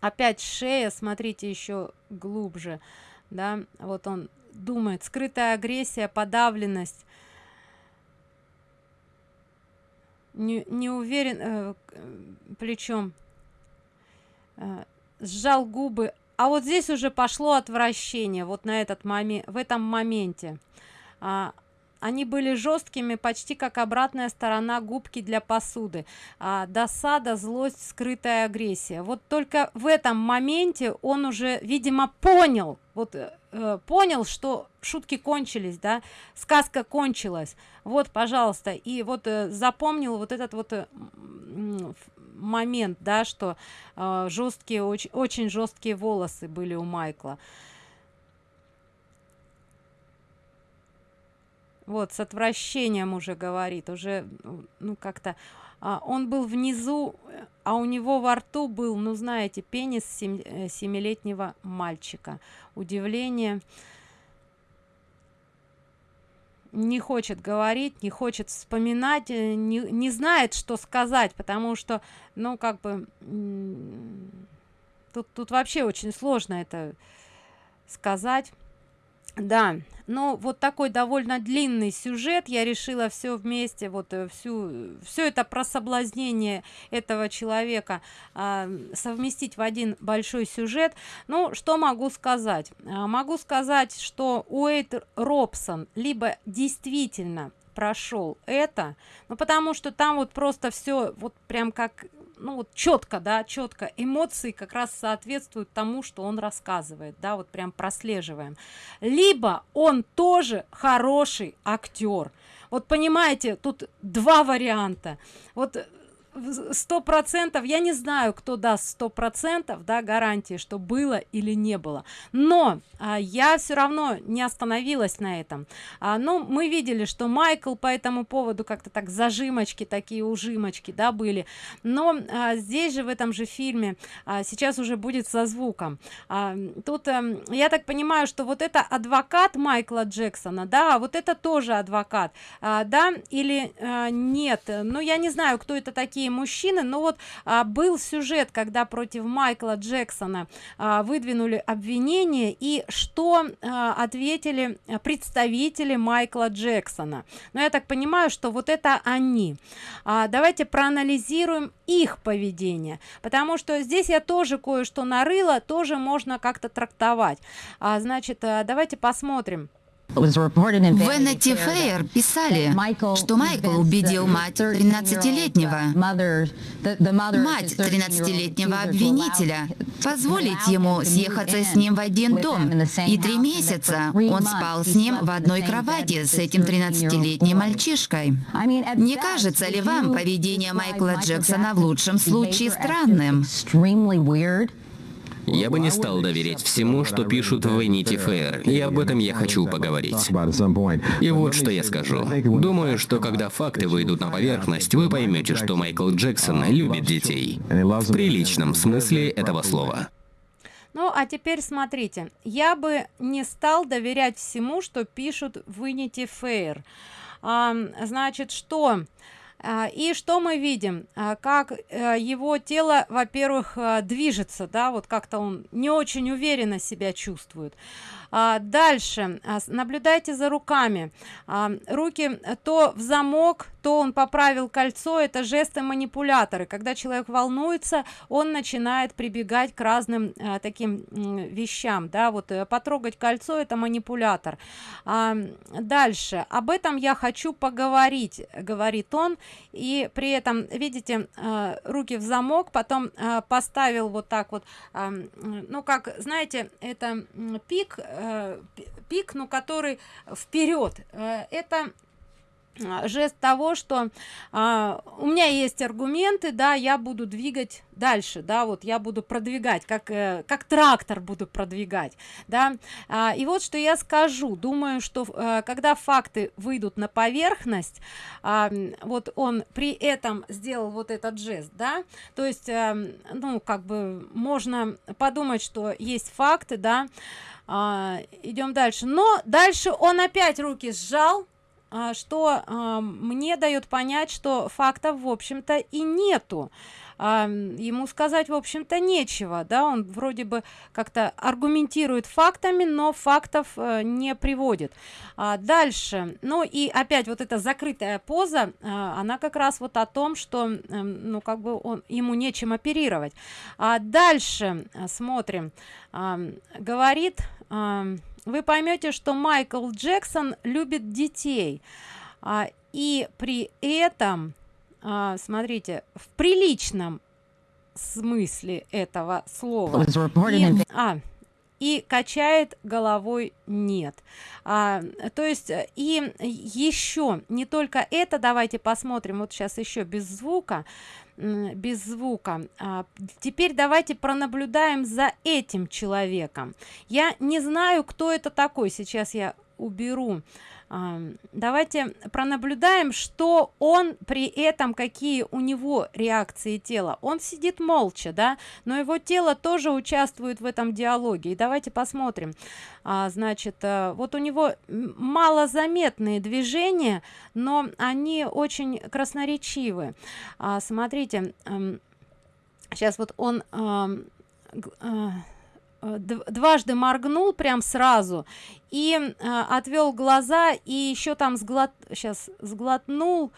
опять шея смотрите еще глубже. Да вот он думает скрытая агрессия подавленность. Не, не уверен э, плечом. Э, сжал губы. А вот здесь уже пошло отвращение вот на этот момент в этом моменте. А, они были жесткими почти как обратная сторона губки для посуды. А, досада злость скрытая агрессия. Вот только в этом моменте он уже видимо понял. Вот э, понял что шутки кончились да сказка кончилась. Вот пожалуйста и вот э, запомнил вот этот вот э, момент да что э, жесткие очень очень жесткие волосы были у майкла. Вот с отвращением уже говорит уже ну как-то а, он был внизу а у него во рту был ну знаете пенис э, семилетнего мальчика. Удивление. Не хочет говорить не хочет вспоминать э, не, не знает что сказать потому что ну как бы тут тут вообще очень сложно это сказать да ну вот такой довольно длинный сюжет. Я решила все вместе вот э, всю все это про соблазнение этого человека а, совместить в один большой сюжет. Ну что могу сказать? А, могу сказать что уэйт робсон либо действительно прошел это ну потому что там вот просто все вот прям как ну вот четко да четко эмоции как раз соответствуют тому что он рассказывает да вот прям прослеживаем. Либо он тоже хороший актер вот понимаете тут два варианта. Вот сто процентов я не знаю кто даст сто процентов да гарантии что было или не было. Но а, я все равно не остановилась на этом. А, ну мы видели что майкл по этому поводу как-то так зажимочки такие ужимочки да были. Но а, здесь же в этом же фильме а, сейчас уже будет со звуком. А, тут а, я так понимаю что вот это адвокат майкла джексона да вот это тоже адвокат. А, да или а, нет? Ну я не знаю кто это такие такие мужчины. Но вот а, был сюжет когда против майкла джексона а, выдвинули обвинение и что а, ответили представители майкла джексона. Но я так понимаю что вот это они. А, давайте проанализируем их поведение потому что здесь я тоже кое-что нарыла тоже можно как-то трактовать. А, значит а, давайте посмотрим в Vanity Fair писали, что Майкл убедил мать 13-летнего, мать 13-летнего обвинителя, позволить ему съехаться с ним в один дом. И три месяца он спал с ним в одной кровати с этим 13-летним мальчишкой. Не кажется ли вам поведение Майкла Джексона в лучшем случае странным? Я бы не стал доверять всему, что пишут в Vanity Fair, и об этом я хочу поговорить. И вот что я скажу. Думаю, что когда факты выйдут на поверхность, вы поймете, что Майкл Джексон любит детей. В приличном смысле этого слова. Ну, а теперь смотрите. Я бы не стал доверять всему, что пишут в Vanity Fair. А, значит, что... А, и что мы видим? А, как э, его тело во-первых э, движется да вот как-то он не очень уверенно себя чувствует а, дальше. А, наблюдайте за руками. А, руки то в замок то он поправил кольцо. Это жесты манипуляторы. Когда человек волнуется он начинает прибегать к разным а, таким вещам да вот а, потрогать кольцо это манипулятор. А, дальше. Об этом я хочу поговорить говорит он. И при этом видите э, руки в замок потом э, поставил вот так вот э, ну как знаете это пик э, пик ну который вперед. Э, это а, жест того что а, у меня есть аргументы да я буду двигать дальше да вот я буду продвигать как э, как трактор буду продвигать да. А, и вот что я скажу. Думаю что э, когда факты выйдут на поверхность а, вот он при этом сделал вот этот жест да. То есть а, ну как бы можно подумать что есть факты да а, идем дальше. Но дальше он опять руки сжал а, что а, мне дает понять что фактов в общем-то и нету. А, ему сказать в общем-то нечего да он вроде бы как-то аргументирует фактами но фактов э, не приводит. А, дальше. Ну и опять вот эта закрытая поза а, она как раз вот о том что э, ну как бы он ему нечем оперировать. А дальше э, смотрим. А, говорит а, вы поймете что майкл джексон любит детей. А, и при этом а, смотрите в приличном смысле этого слова. И, а, и качает головой нет а, то есть и еще не только это давайте посмотрим вот сейчас еще без звука без звука. А, теперь давайте пронаблюдаем за этим человеком. Я не знаю кто это такой. Сейчас я уберу давайте пронаблюдаем что он при этом какие у него реакции тела. Он сидит молча да но его тело тоже участвует в этом диалоге. И давайте посмотрим. А, значит а, вот у него малозаметные движения но они очень красноречивы. А, смотрите сейчас вот он а, Э, дважды моргнул прям сразу и э, отвел глаза и еще там сглот сейчас сглотнул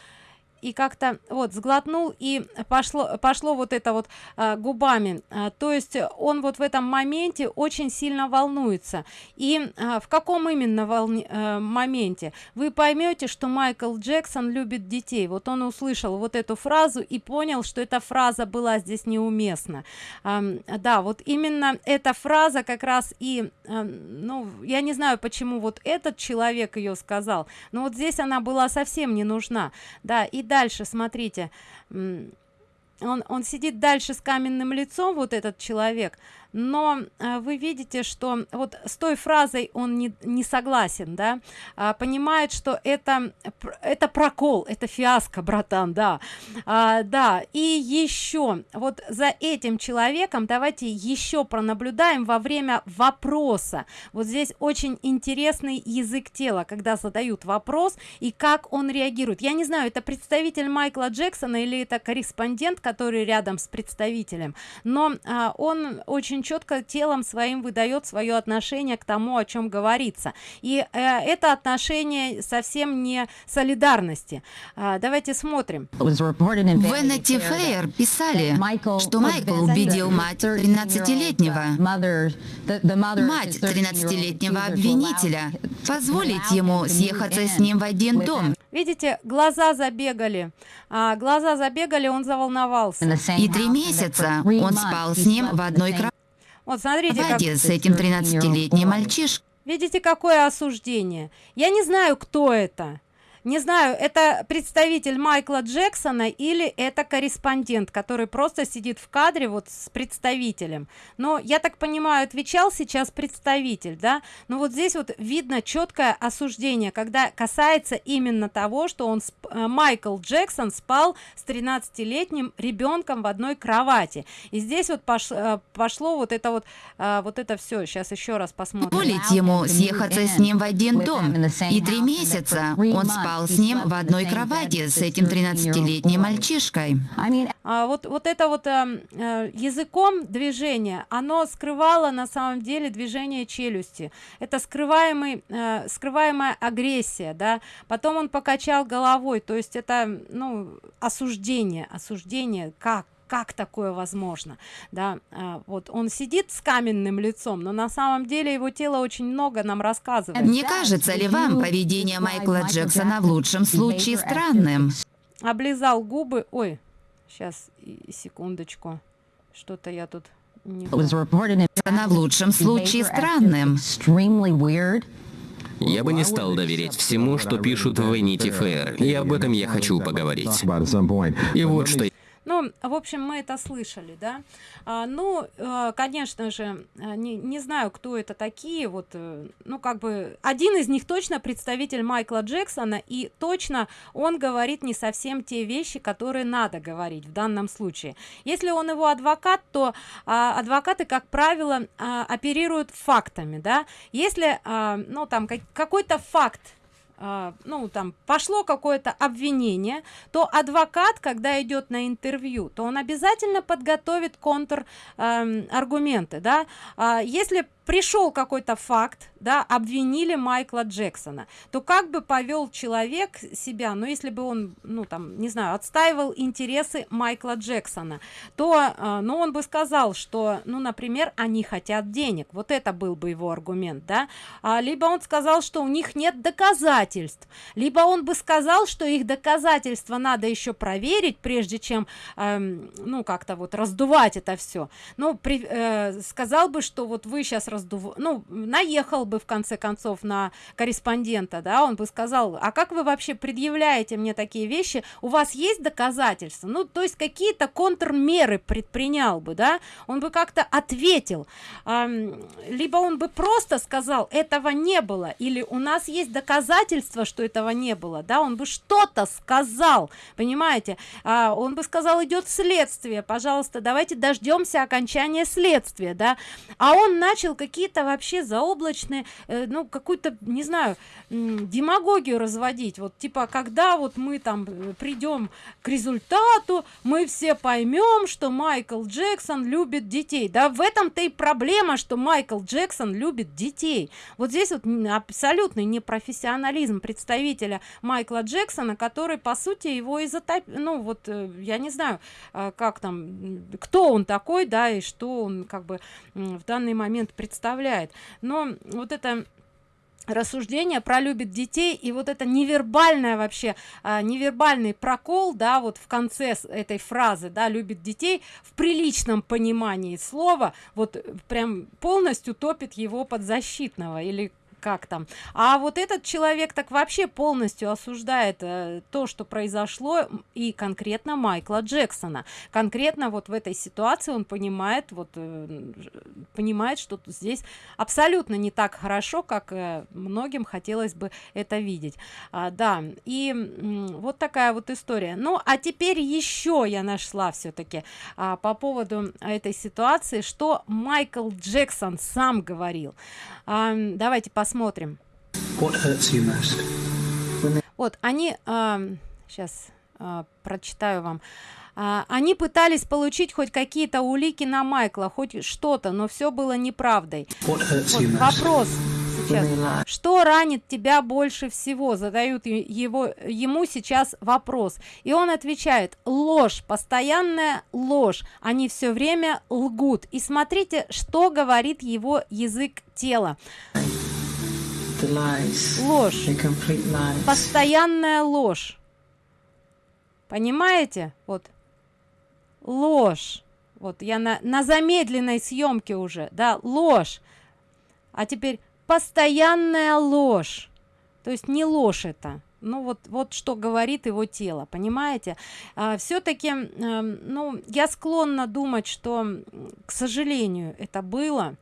и как-то вот сглотнул и пошло пошло вот это вот а, губами. А, то есть он вот в этом моменте очень сильно волнуется. И а, в каком именно волне, а, моменте? Вы поймете что майкл джексон любит детей. Вот он услышал вот эту фразу и понял что эта фраза была здесь неуместна. А, да вот именно эта фраза как раз и а, ну я не знаю почему вот этот человек ее сказал но вот здесь она была совсем не нужна. Да и дальше смотрите. Он он сидит дальше с каменным лицом вот этот человек но э, вы видите что вот с той фразой он не, не согласен да а, понимает что это это прокол это фиаско братан да. А, да и еще вот за этим человеком давайте еще пронаблюдаем во время вопроса. Вот здесь очень интересный язык тела когда задают вопрос и как он реагирует. Я не знаю это представитель майкла джексона или это корреспондент который рядом с представителем но а, он очень четко телом своим выдает свое отношение к тому о чем говорится. И э, это отношение совсем не солидарности. А, давайте смотрим. В Fair писали что майкл убедил мать 13-летнего мать 13-летнего обвинителя позволить ему съехаться с ним в один дом. Видите глаза забегали. А, глаза забегали он заволновался. И три месяца он спал с ним в одной кровати вот смотрите, как... с этим 13-летним мальчишкой. Видите, какое осуждение? Я не знаю, кто это не знаю это представитель майкла джексона или это корреспондент который просто сидит в кадре вот с представителем. Но я так понимаю отвечал сейчас представитель да? Но вот здесь вот видно четкое осуждение когда касается именно того что он э, майкл джексон спал с 13-летним ребенком в одной кровати. И здесь вот пош, э, пошло вот это вот э, вот это все сейчас еще раз посмотрим. Позволить ему съехаться с ним в один дом. И три месяца он спал спал с ним в одной кровати с этим 13-летним мальчишкой. А вот, вот это вот э, э, языком движение, оно скрывало на самом деле движение челюсти. Это скрываемый, э, скрываемая агрессия, да. Потом он покачал головой, то есть это, ну, осуждение, осуждение, как, как такое возможно да а, вот он сидит с каменным лицом но на самом деле его тело очень много нам рассказывает. Не кажется ли вам поведение майкла джексона в лучшем случае странным? Облизал губы. Ой сейчас секундочку. Что-то я тут не она в лучшем случае странным. я бы не стал доверять всему, что пишут в Vanity Fair, и об этом я хочу поговорить. И вот что ну, в общем, мы это слышали, да. А, ну, э, конечно же, э, не, не знаю, кто это такие, вот, э, ну, как бы, один из них точно представитель Майкла Джексона, и точно он говорит не совсем те вещи, которые надо говорить в данном случае. Если он его адвокат, то а, адвокаты, как правило, а, оперируют фактами, да. Если, а, ну, там, как, какой-то факт ну там пошло какое-то обвинение то адвокат когда идет на интервью то он обязательно подготовит контр аргументы да. А если пришел какой-то факт да обвинили майкла джексона то как бы повел человек себя ну, если бы он ну там не знаю отстаивал интересы майкла джексона то э, ну он бы сказал что ну например они хотят денег. Вот это был бы его аргумент да. А, либо он сказал что у них нет доказательств либо он бы сказал что их доказательства надо еще проверить прежде чем э, ну как-то вот раздувать это все ну при, э, сказал бы что вот вы сейчас раздув ну наехал бы в конце концов на корреспондента да он бы сказал а как вы вообще предъявляете мне такие вещи? У вас есть доказательства? Ну то есть какие-то контрмеры предпринял бы да? Он бы как-то ответил. А, либо он бы просто сказал этого не было или у нас есть доказательства что этого не было да? Он бы что-то сказал понимаете? А, он бы сказал идет следствие пожалуйста давайте дождемся окончания следствия да? А он начал какие-то вообще заоблачные э, ну какую-то не знаю демагогию разводить. Вот типа когда вот мы там э, придем к результату мы все поймем что майкл джексон любит детей. Да в этом-то и проблема что майкл джексон любит детей. Вот здесь вот абсолютный непрофессионализм представителя майкла джексона который по сути его и затоп ну вот э, я не знаю как там кто он такой да и что он как бы в данный момент представляет но вот это рассуждение про любит детей и вот это невербальное вообще а, невербальный прокол да вот в конце этой фразы да любит детей в приличном понимании слова вот прям полностью топит его подзащитного или как там. А вот этот человек так вообще полностью осуждает э, то что произошло и конкретно майкла джексона. Конкретно вот в этой ситуации он понимает вот э, понимает что здесь абсолютно не так хорошо как э, многим хотелось бы это видеть. А, да и вот такая вот история. Ну а теперь еще я нашла все-таки а, по поводу этой ситуации что майкл джексон сам говорил. А, давайте посмотрим посмотрим. Вот, они, э, сейчас э, прочитаю вам. Э, они пытались получить хоть какие-то улики на Майкла, хоть что-то, но все было неправдой. Вот, вопрос сейчас. Что ранит тебя больше всего? Задают его, ему сейчас вопрос. И он отвечает, ложь, постоянная ложь. Они все время лгут. И смотрите, что говорит его язык тела ложь. Постоянная ложь. Понимаете? Вот. Ложь. Вот я на, на замедленной съемке уже да ложь. А теперь постоянная ложь. То есть не ложь это. Ну вот вот что говорит его тело понимаете? А, все-таки э, ну я склонна думать что к сожалению это было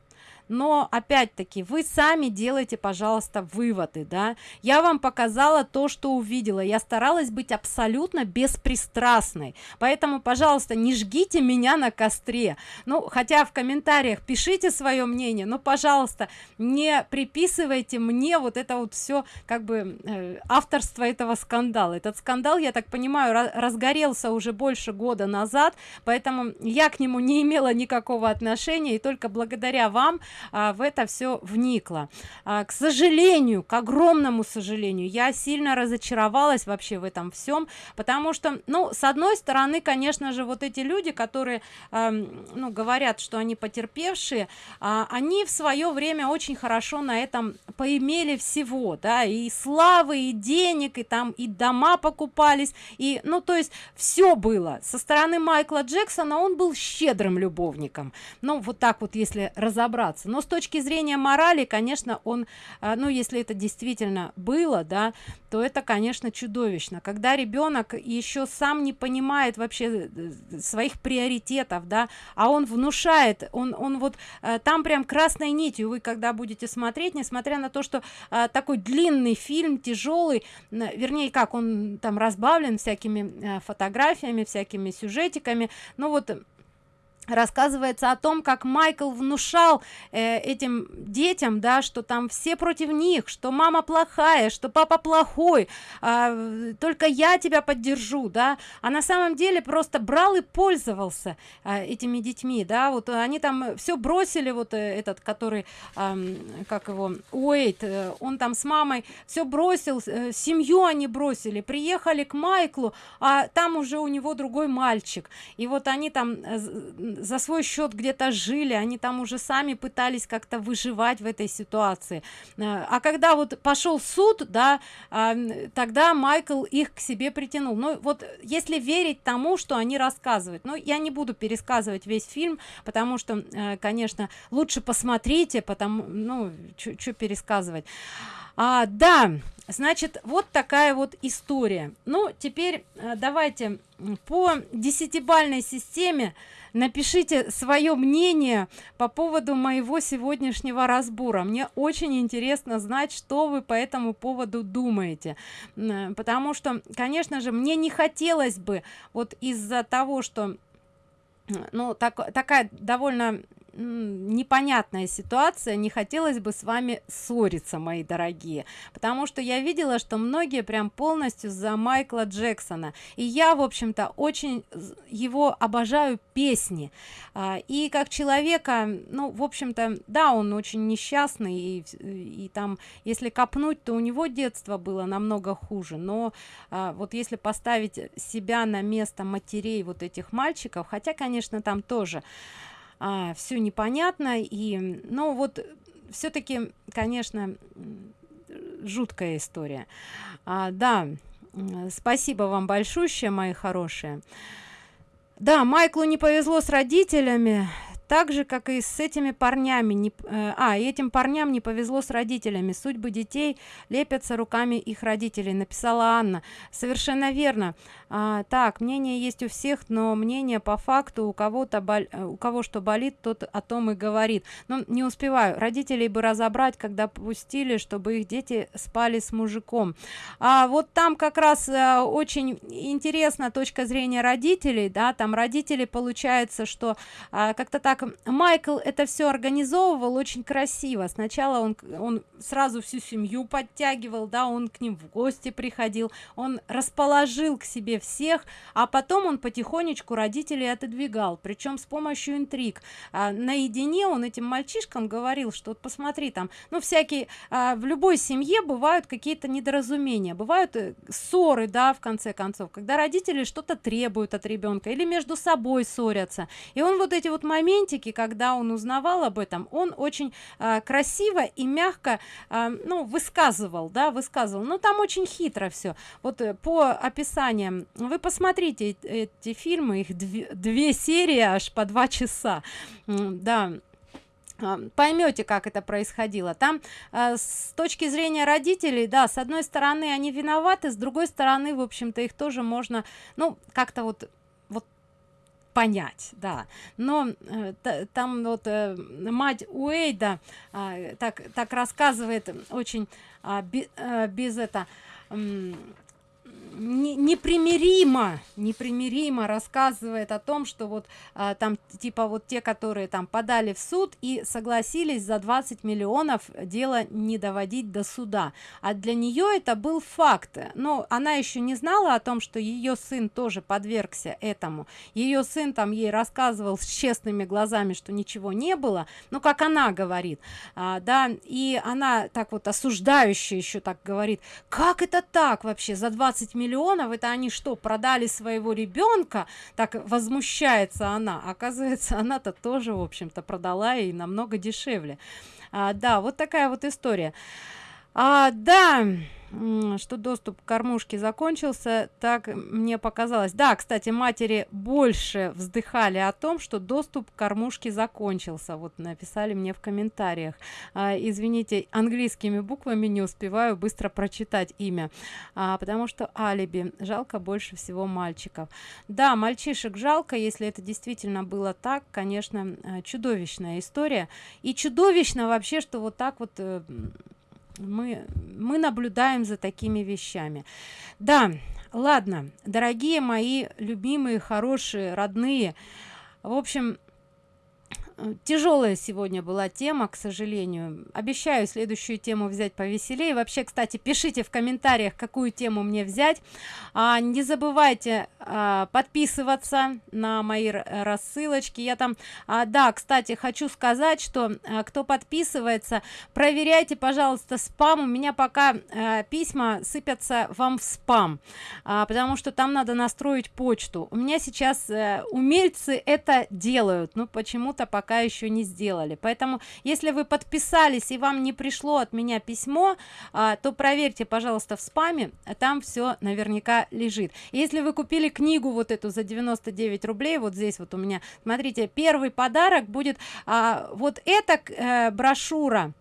но опять-таки вы сами делайте пожалуйста выводы да. Я вам показала то что увидела. Я старалась быть абсолютно беспристрастной. Поэтому пожалуйста не жгите меня на костре. Ну хотя в комментариях пишите свое мнение но пожалуйста не приписывайте мне вот это вот все как бы э, авторство этого скандала. Этот скандал я так понимаю разгорелся уже больше года назад поэтому я к нему не имела никакого отношения. И только благодаря вам а, в это все вникла. А, к сожалению к огромному сожалению я сильно разочаровалась вообще в этом всем потому что ну с одной стороны конечно же вот эти люди которые э, ну говорят что они потерпевшие а, они в свое время очень хорошо на этом поимели всего да и славы и денег и там и дома покупались и ну то есть все было. Со стороны майкла джексона он был щедрым любовником. Ну вот так вот если разобраться но с точки зрения морали конечно он э, ну если это действительно было да то это конечно чудовищно. Когда ребенок еще сам не понимает вообще э, своих приоритетов да а он внушает он он вот э, там прям красной нитью вы когда будете смотреть несмотря на то что э, такой длинный фильм тяжелый вернее как он там разбавлен всякими фотографиями всякими сюжетиками ну вот рассказывается о том как майкл внушал э, этим детям да что там все против них что мама плохая что папа плохой э, только я тебя поддержу да. А на самом деле просто брал и пользовался э, этими детьми да. Вот они там все бросили вот э, этот который э, как его уэйт э, он там с мамой все бросил э, семью они бросили приехали к майклу а там уже у него другой мальчик. И вот они там э, за свой счет где-то жили они там уже сами пытались как-то выживать в этой ситуации. Э, а когда вот пошел суд да а, тогда майкл их к себе притянул. Ну вот если верить тому что они рассказывают но я не буду пересказывать весь фильм потому что э, конечно лучше посмотрите потому ну что пересказывать а, да значит вот такая вот история. Ну теперь э, давайте по десятибальной системе напишите свое мнение по поводу моего сегодняшнего разбора. Мне очень интересно знать что вы по этому поводу думаете. Потому что конечно же мне не хотелось бы вот из-за того что ну так такая довольно непонятная ситуация не хотелось бы с вами ссориться мои дорогие. Потому что я видела что многие прям полностью за майкла джексона. И я в общем-то очень его обожаю песни. А, и как человека ну в общем-то да он очень несчастный и, и там если копнуть то у него детство было намного хуже. Но а, вот если поставить себя на место матерей вот этих мальчиков хотя конечно там тоже а, все непонятно и ну вот все-таки конечно жуткая история. А, да спасибо вам большущее мои хорошие. Да майклу не повезло с родителями так же как и с этими парнями не э, а этим парням не повезло с родителями. Судьбы детей лепятся руками их родителей написала анна. Совершенно верно. А, так мнение есть у всех но мнение по факту у кого-то боль э, у кого что болит тот о том и говорит. Но не успеваю. Родителей бы разобрать когда пустили чтобы их дети спали с мужиком. А вот там как раз а, очень интересна точка зрения родителей да там родители получается что а, как-то так майкл это все организовывал очень красиво. Сначала он он сразу всю семью подтягивал да он к ним в гости приходил он расположил к себе всех а потом он потихонечку родителей отодвигал причем с помощью интриг. А, наедине он этим мальчишкам говорил что вот посмотри там ну всякие а, в любой семье бывают какие-то недоразумения бывают э, ссоры да в конце концов когда родители что-то требуют от ребенка или между собой ссорятся. И он вот эти вот моментики когда он узнавал об этом он очень а, красиво и мягко а, ну высказывал да высказывал. Но там очень хитро все вот э, по описаниям. Вы посмотрите эти фильмы их две, две серии аж по два часа. Да. А, поймете как это происходило. Там э, с точки зрения родителей да с одной стороны они виноваты с другой стороны в общем-то их тоже можно ну как-то вот понять да. Но э, там вот э, мать уэйда э, так так рассказывает очень э, без это э, непримиримо непримиримо рассказывает о том что вот а, там типа вот те которые там подали в суд и согласились за 20 миллионов дело не доводить до суда. А для нее это был факт. Но она еще не знала о том что ее сын тоже подвергся этому. Ее сын там ей рассказывал с честными глазами что ничего не было. Ну как она говорит а, да и она так вот осуждающая еще так говорит как это так вообще за 20 миллионов миллионов это они что продали своего ребенка? Так возмущается она. Оказывается она-то тоже в общем-то продала и намного дешевле. А, да вот такая вот история а, да что доступ к кормушке закончился так мне показалось. Да кстати матери больше вздыхали о том что доступ к кормушке закончился. Вот написали мне в комментариях. А, извините английскими буквами не успеваю быстро прочитать имя. А, потому что алиби. Жалко больше всего мальчиков. Да мальчишек жалко. Если это действительно было так конечно э, чудовищная история. И чудовищно вообще что вот так вот э, мы мы наблюдаем за такими вещами. Да ладно дорогие мои любимые хорошие родные в общем тяжелая сегодня была тема к сожалению. Обещаю следующую тему взять повеселее. Вообще кстати пишите в комментариях какую тему мне взять. А, не забывайте а, подписываться на мои рассылочки. Я там а, да кстати хочу сказать что а, кто подписывается проверяйте пожалуйста спам. У меня пока а, письма сыпятся вам в спам а, потому что там надо настроить почту. У меня сейчас а, умельцы это делают. Ну почему-то пока пока еще не сделали. Поэтому если вы подписались и вам не пришло от меня письмо а, то проверьте пожалуйста в спаме там все наверняка лежит. Если вы купили книгу вот эту за 99 рублей вот здесь вот у меня смотрите первый подарок будет а, вот эта э, брошюра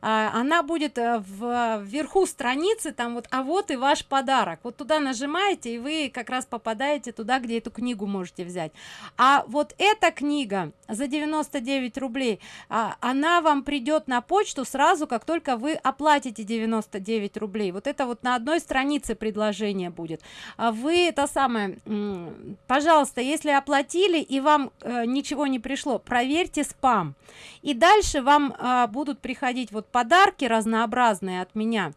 а, она будет э, в вверху страницы там вот а вот и ваш подарок вот туда нажимаете и вы как раз попадаете туда где эту книгу можете взять. А вот эта книга за 99 рублей а, она вам придет на почту сразу как только вы оплатите 99 рублей. Вот это вот на одной странице предложение будет. А вы это самое пожалуйста если оплатили и вам э, ничего не пришло проверьте спам. И дальше вам э, будут приходить вот подарки разнообразные от меня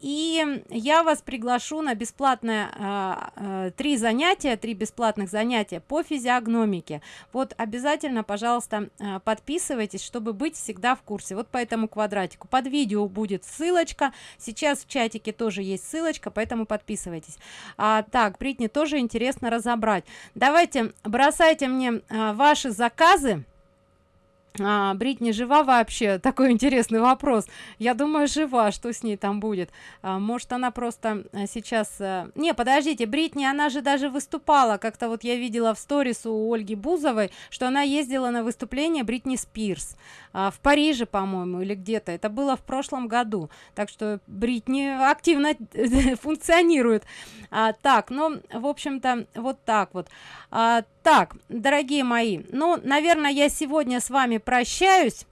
и я вас приглашу на бесплатное а, а, три занятия три бесплатных занятия по физиогномике. Вот обязательно пожалуйста а, подписывайтесь чтобы быть всегда в курсе. Вот по этому квадратику. Под видео будет ссылочка. Сейчас в чатике тоже есть ссылочка поэтому подписывайтесь. А, так бритни тоже интересно разобрать. Давайте бросайте мне а, ваши заказы а, Бритни жива вообще? Такой интересный вопрос. Я думаю, жива. Что с ней там будет? А, может, она просто а, сейчас... А... Не, подождите, Бритни, она же даже выступала. Как-то вот я видела в сторис у Ольги Бузовой, что она ездила на выступление Бритни Спирс. А, в Париже, по-моему, или где-то. Это было в прошлом году. Так что Бритни активно функционирует. А, так, ну, в общем-то, вот так вот. А, так, дорогие мои, ну, наверное, я сегодня с вами прощаюсь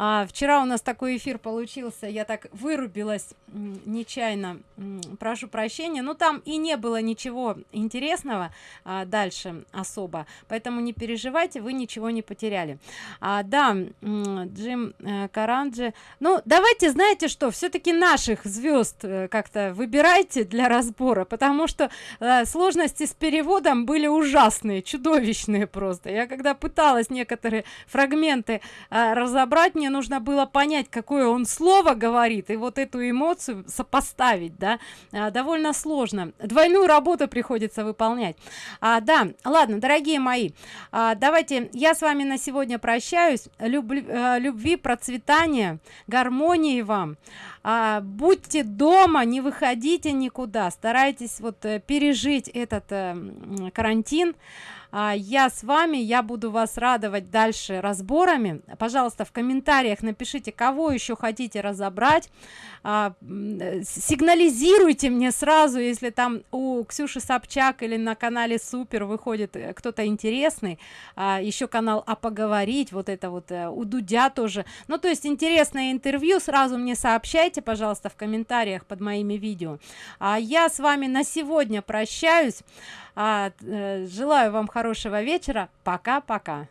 а, вчера у нас такой эфир получился я так вырубилась нечаянно прошу прощения. Но там и не было ничего интересного а, дальше особо поэтому не переживайте вы ничего не потеряли. А, да джим э, каранджи. Ну давайте знаете что все-таки наших звезд э, как-то выбирайте для разбора потому что э, сложности с переводом были ужасные чудовищные просто. Я когда пыталась некоторые фрагменты э, разобрать мне нужно было понять какое он слово говорит и вот эту эмоцию сопоставить да. А, довольно сложно. Двойную работу приходится выполнять. А, да ладно дорогие мои а, давайте я с вами на сегодня прощаюсь. Люб, а, любви процветания гармонии вам. А, будьте дома не выходите никуда. Старайтесь вот э, пережить этот а, карантин я с вами я буду вас радовать дальше разборами. Пожалуйста в комментариях напишите кого еще хотите разобрать. А, сигнализируйте мне сразу если там у ксюши собчак или на канале супер выходит э, кто-то интересный. А, еще канал а поговорить вот это вот э, у дудя тоже. Ну то есть интересное интервью сразу мне сообщайте пожалуйста в комментариях под моими видео. А я с вами на сегодня прощаюсь а, э, желаю вам хорошего вечера. Пока пока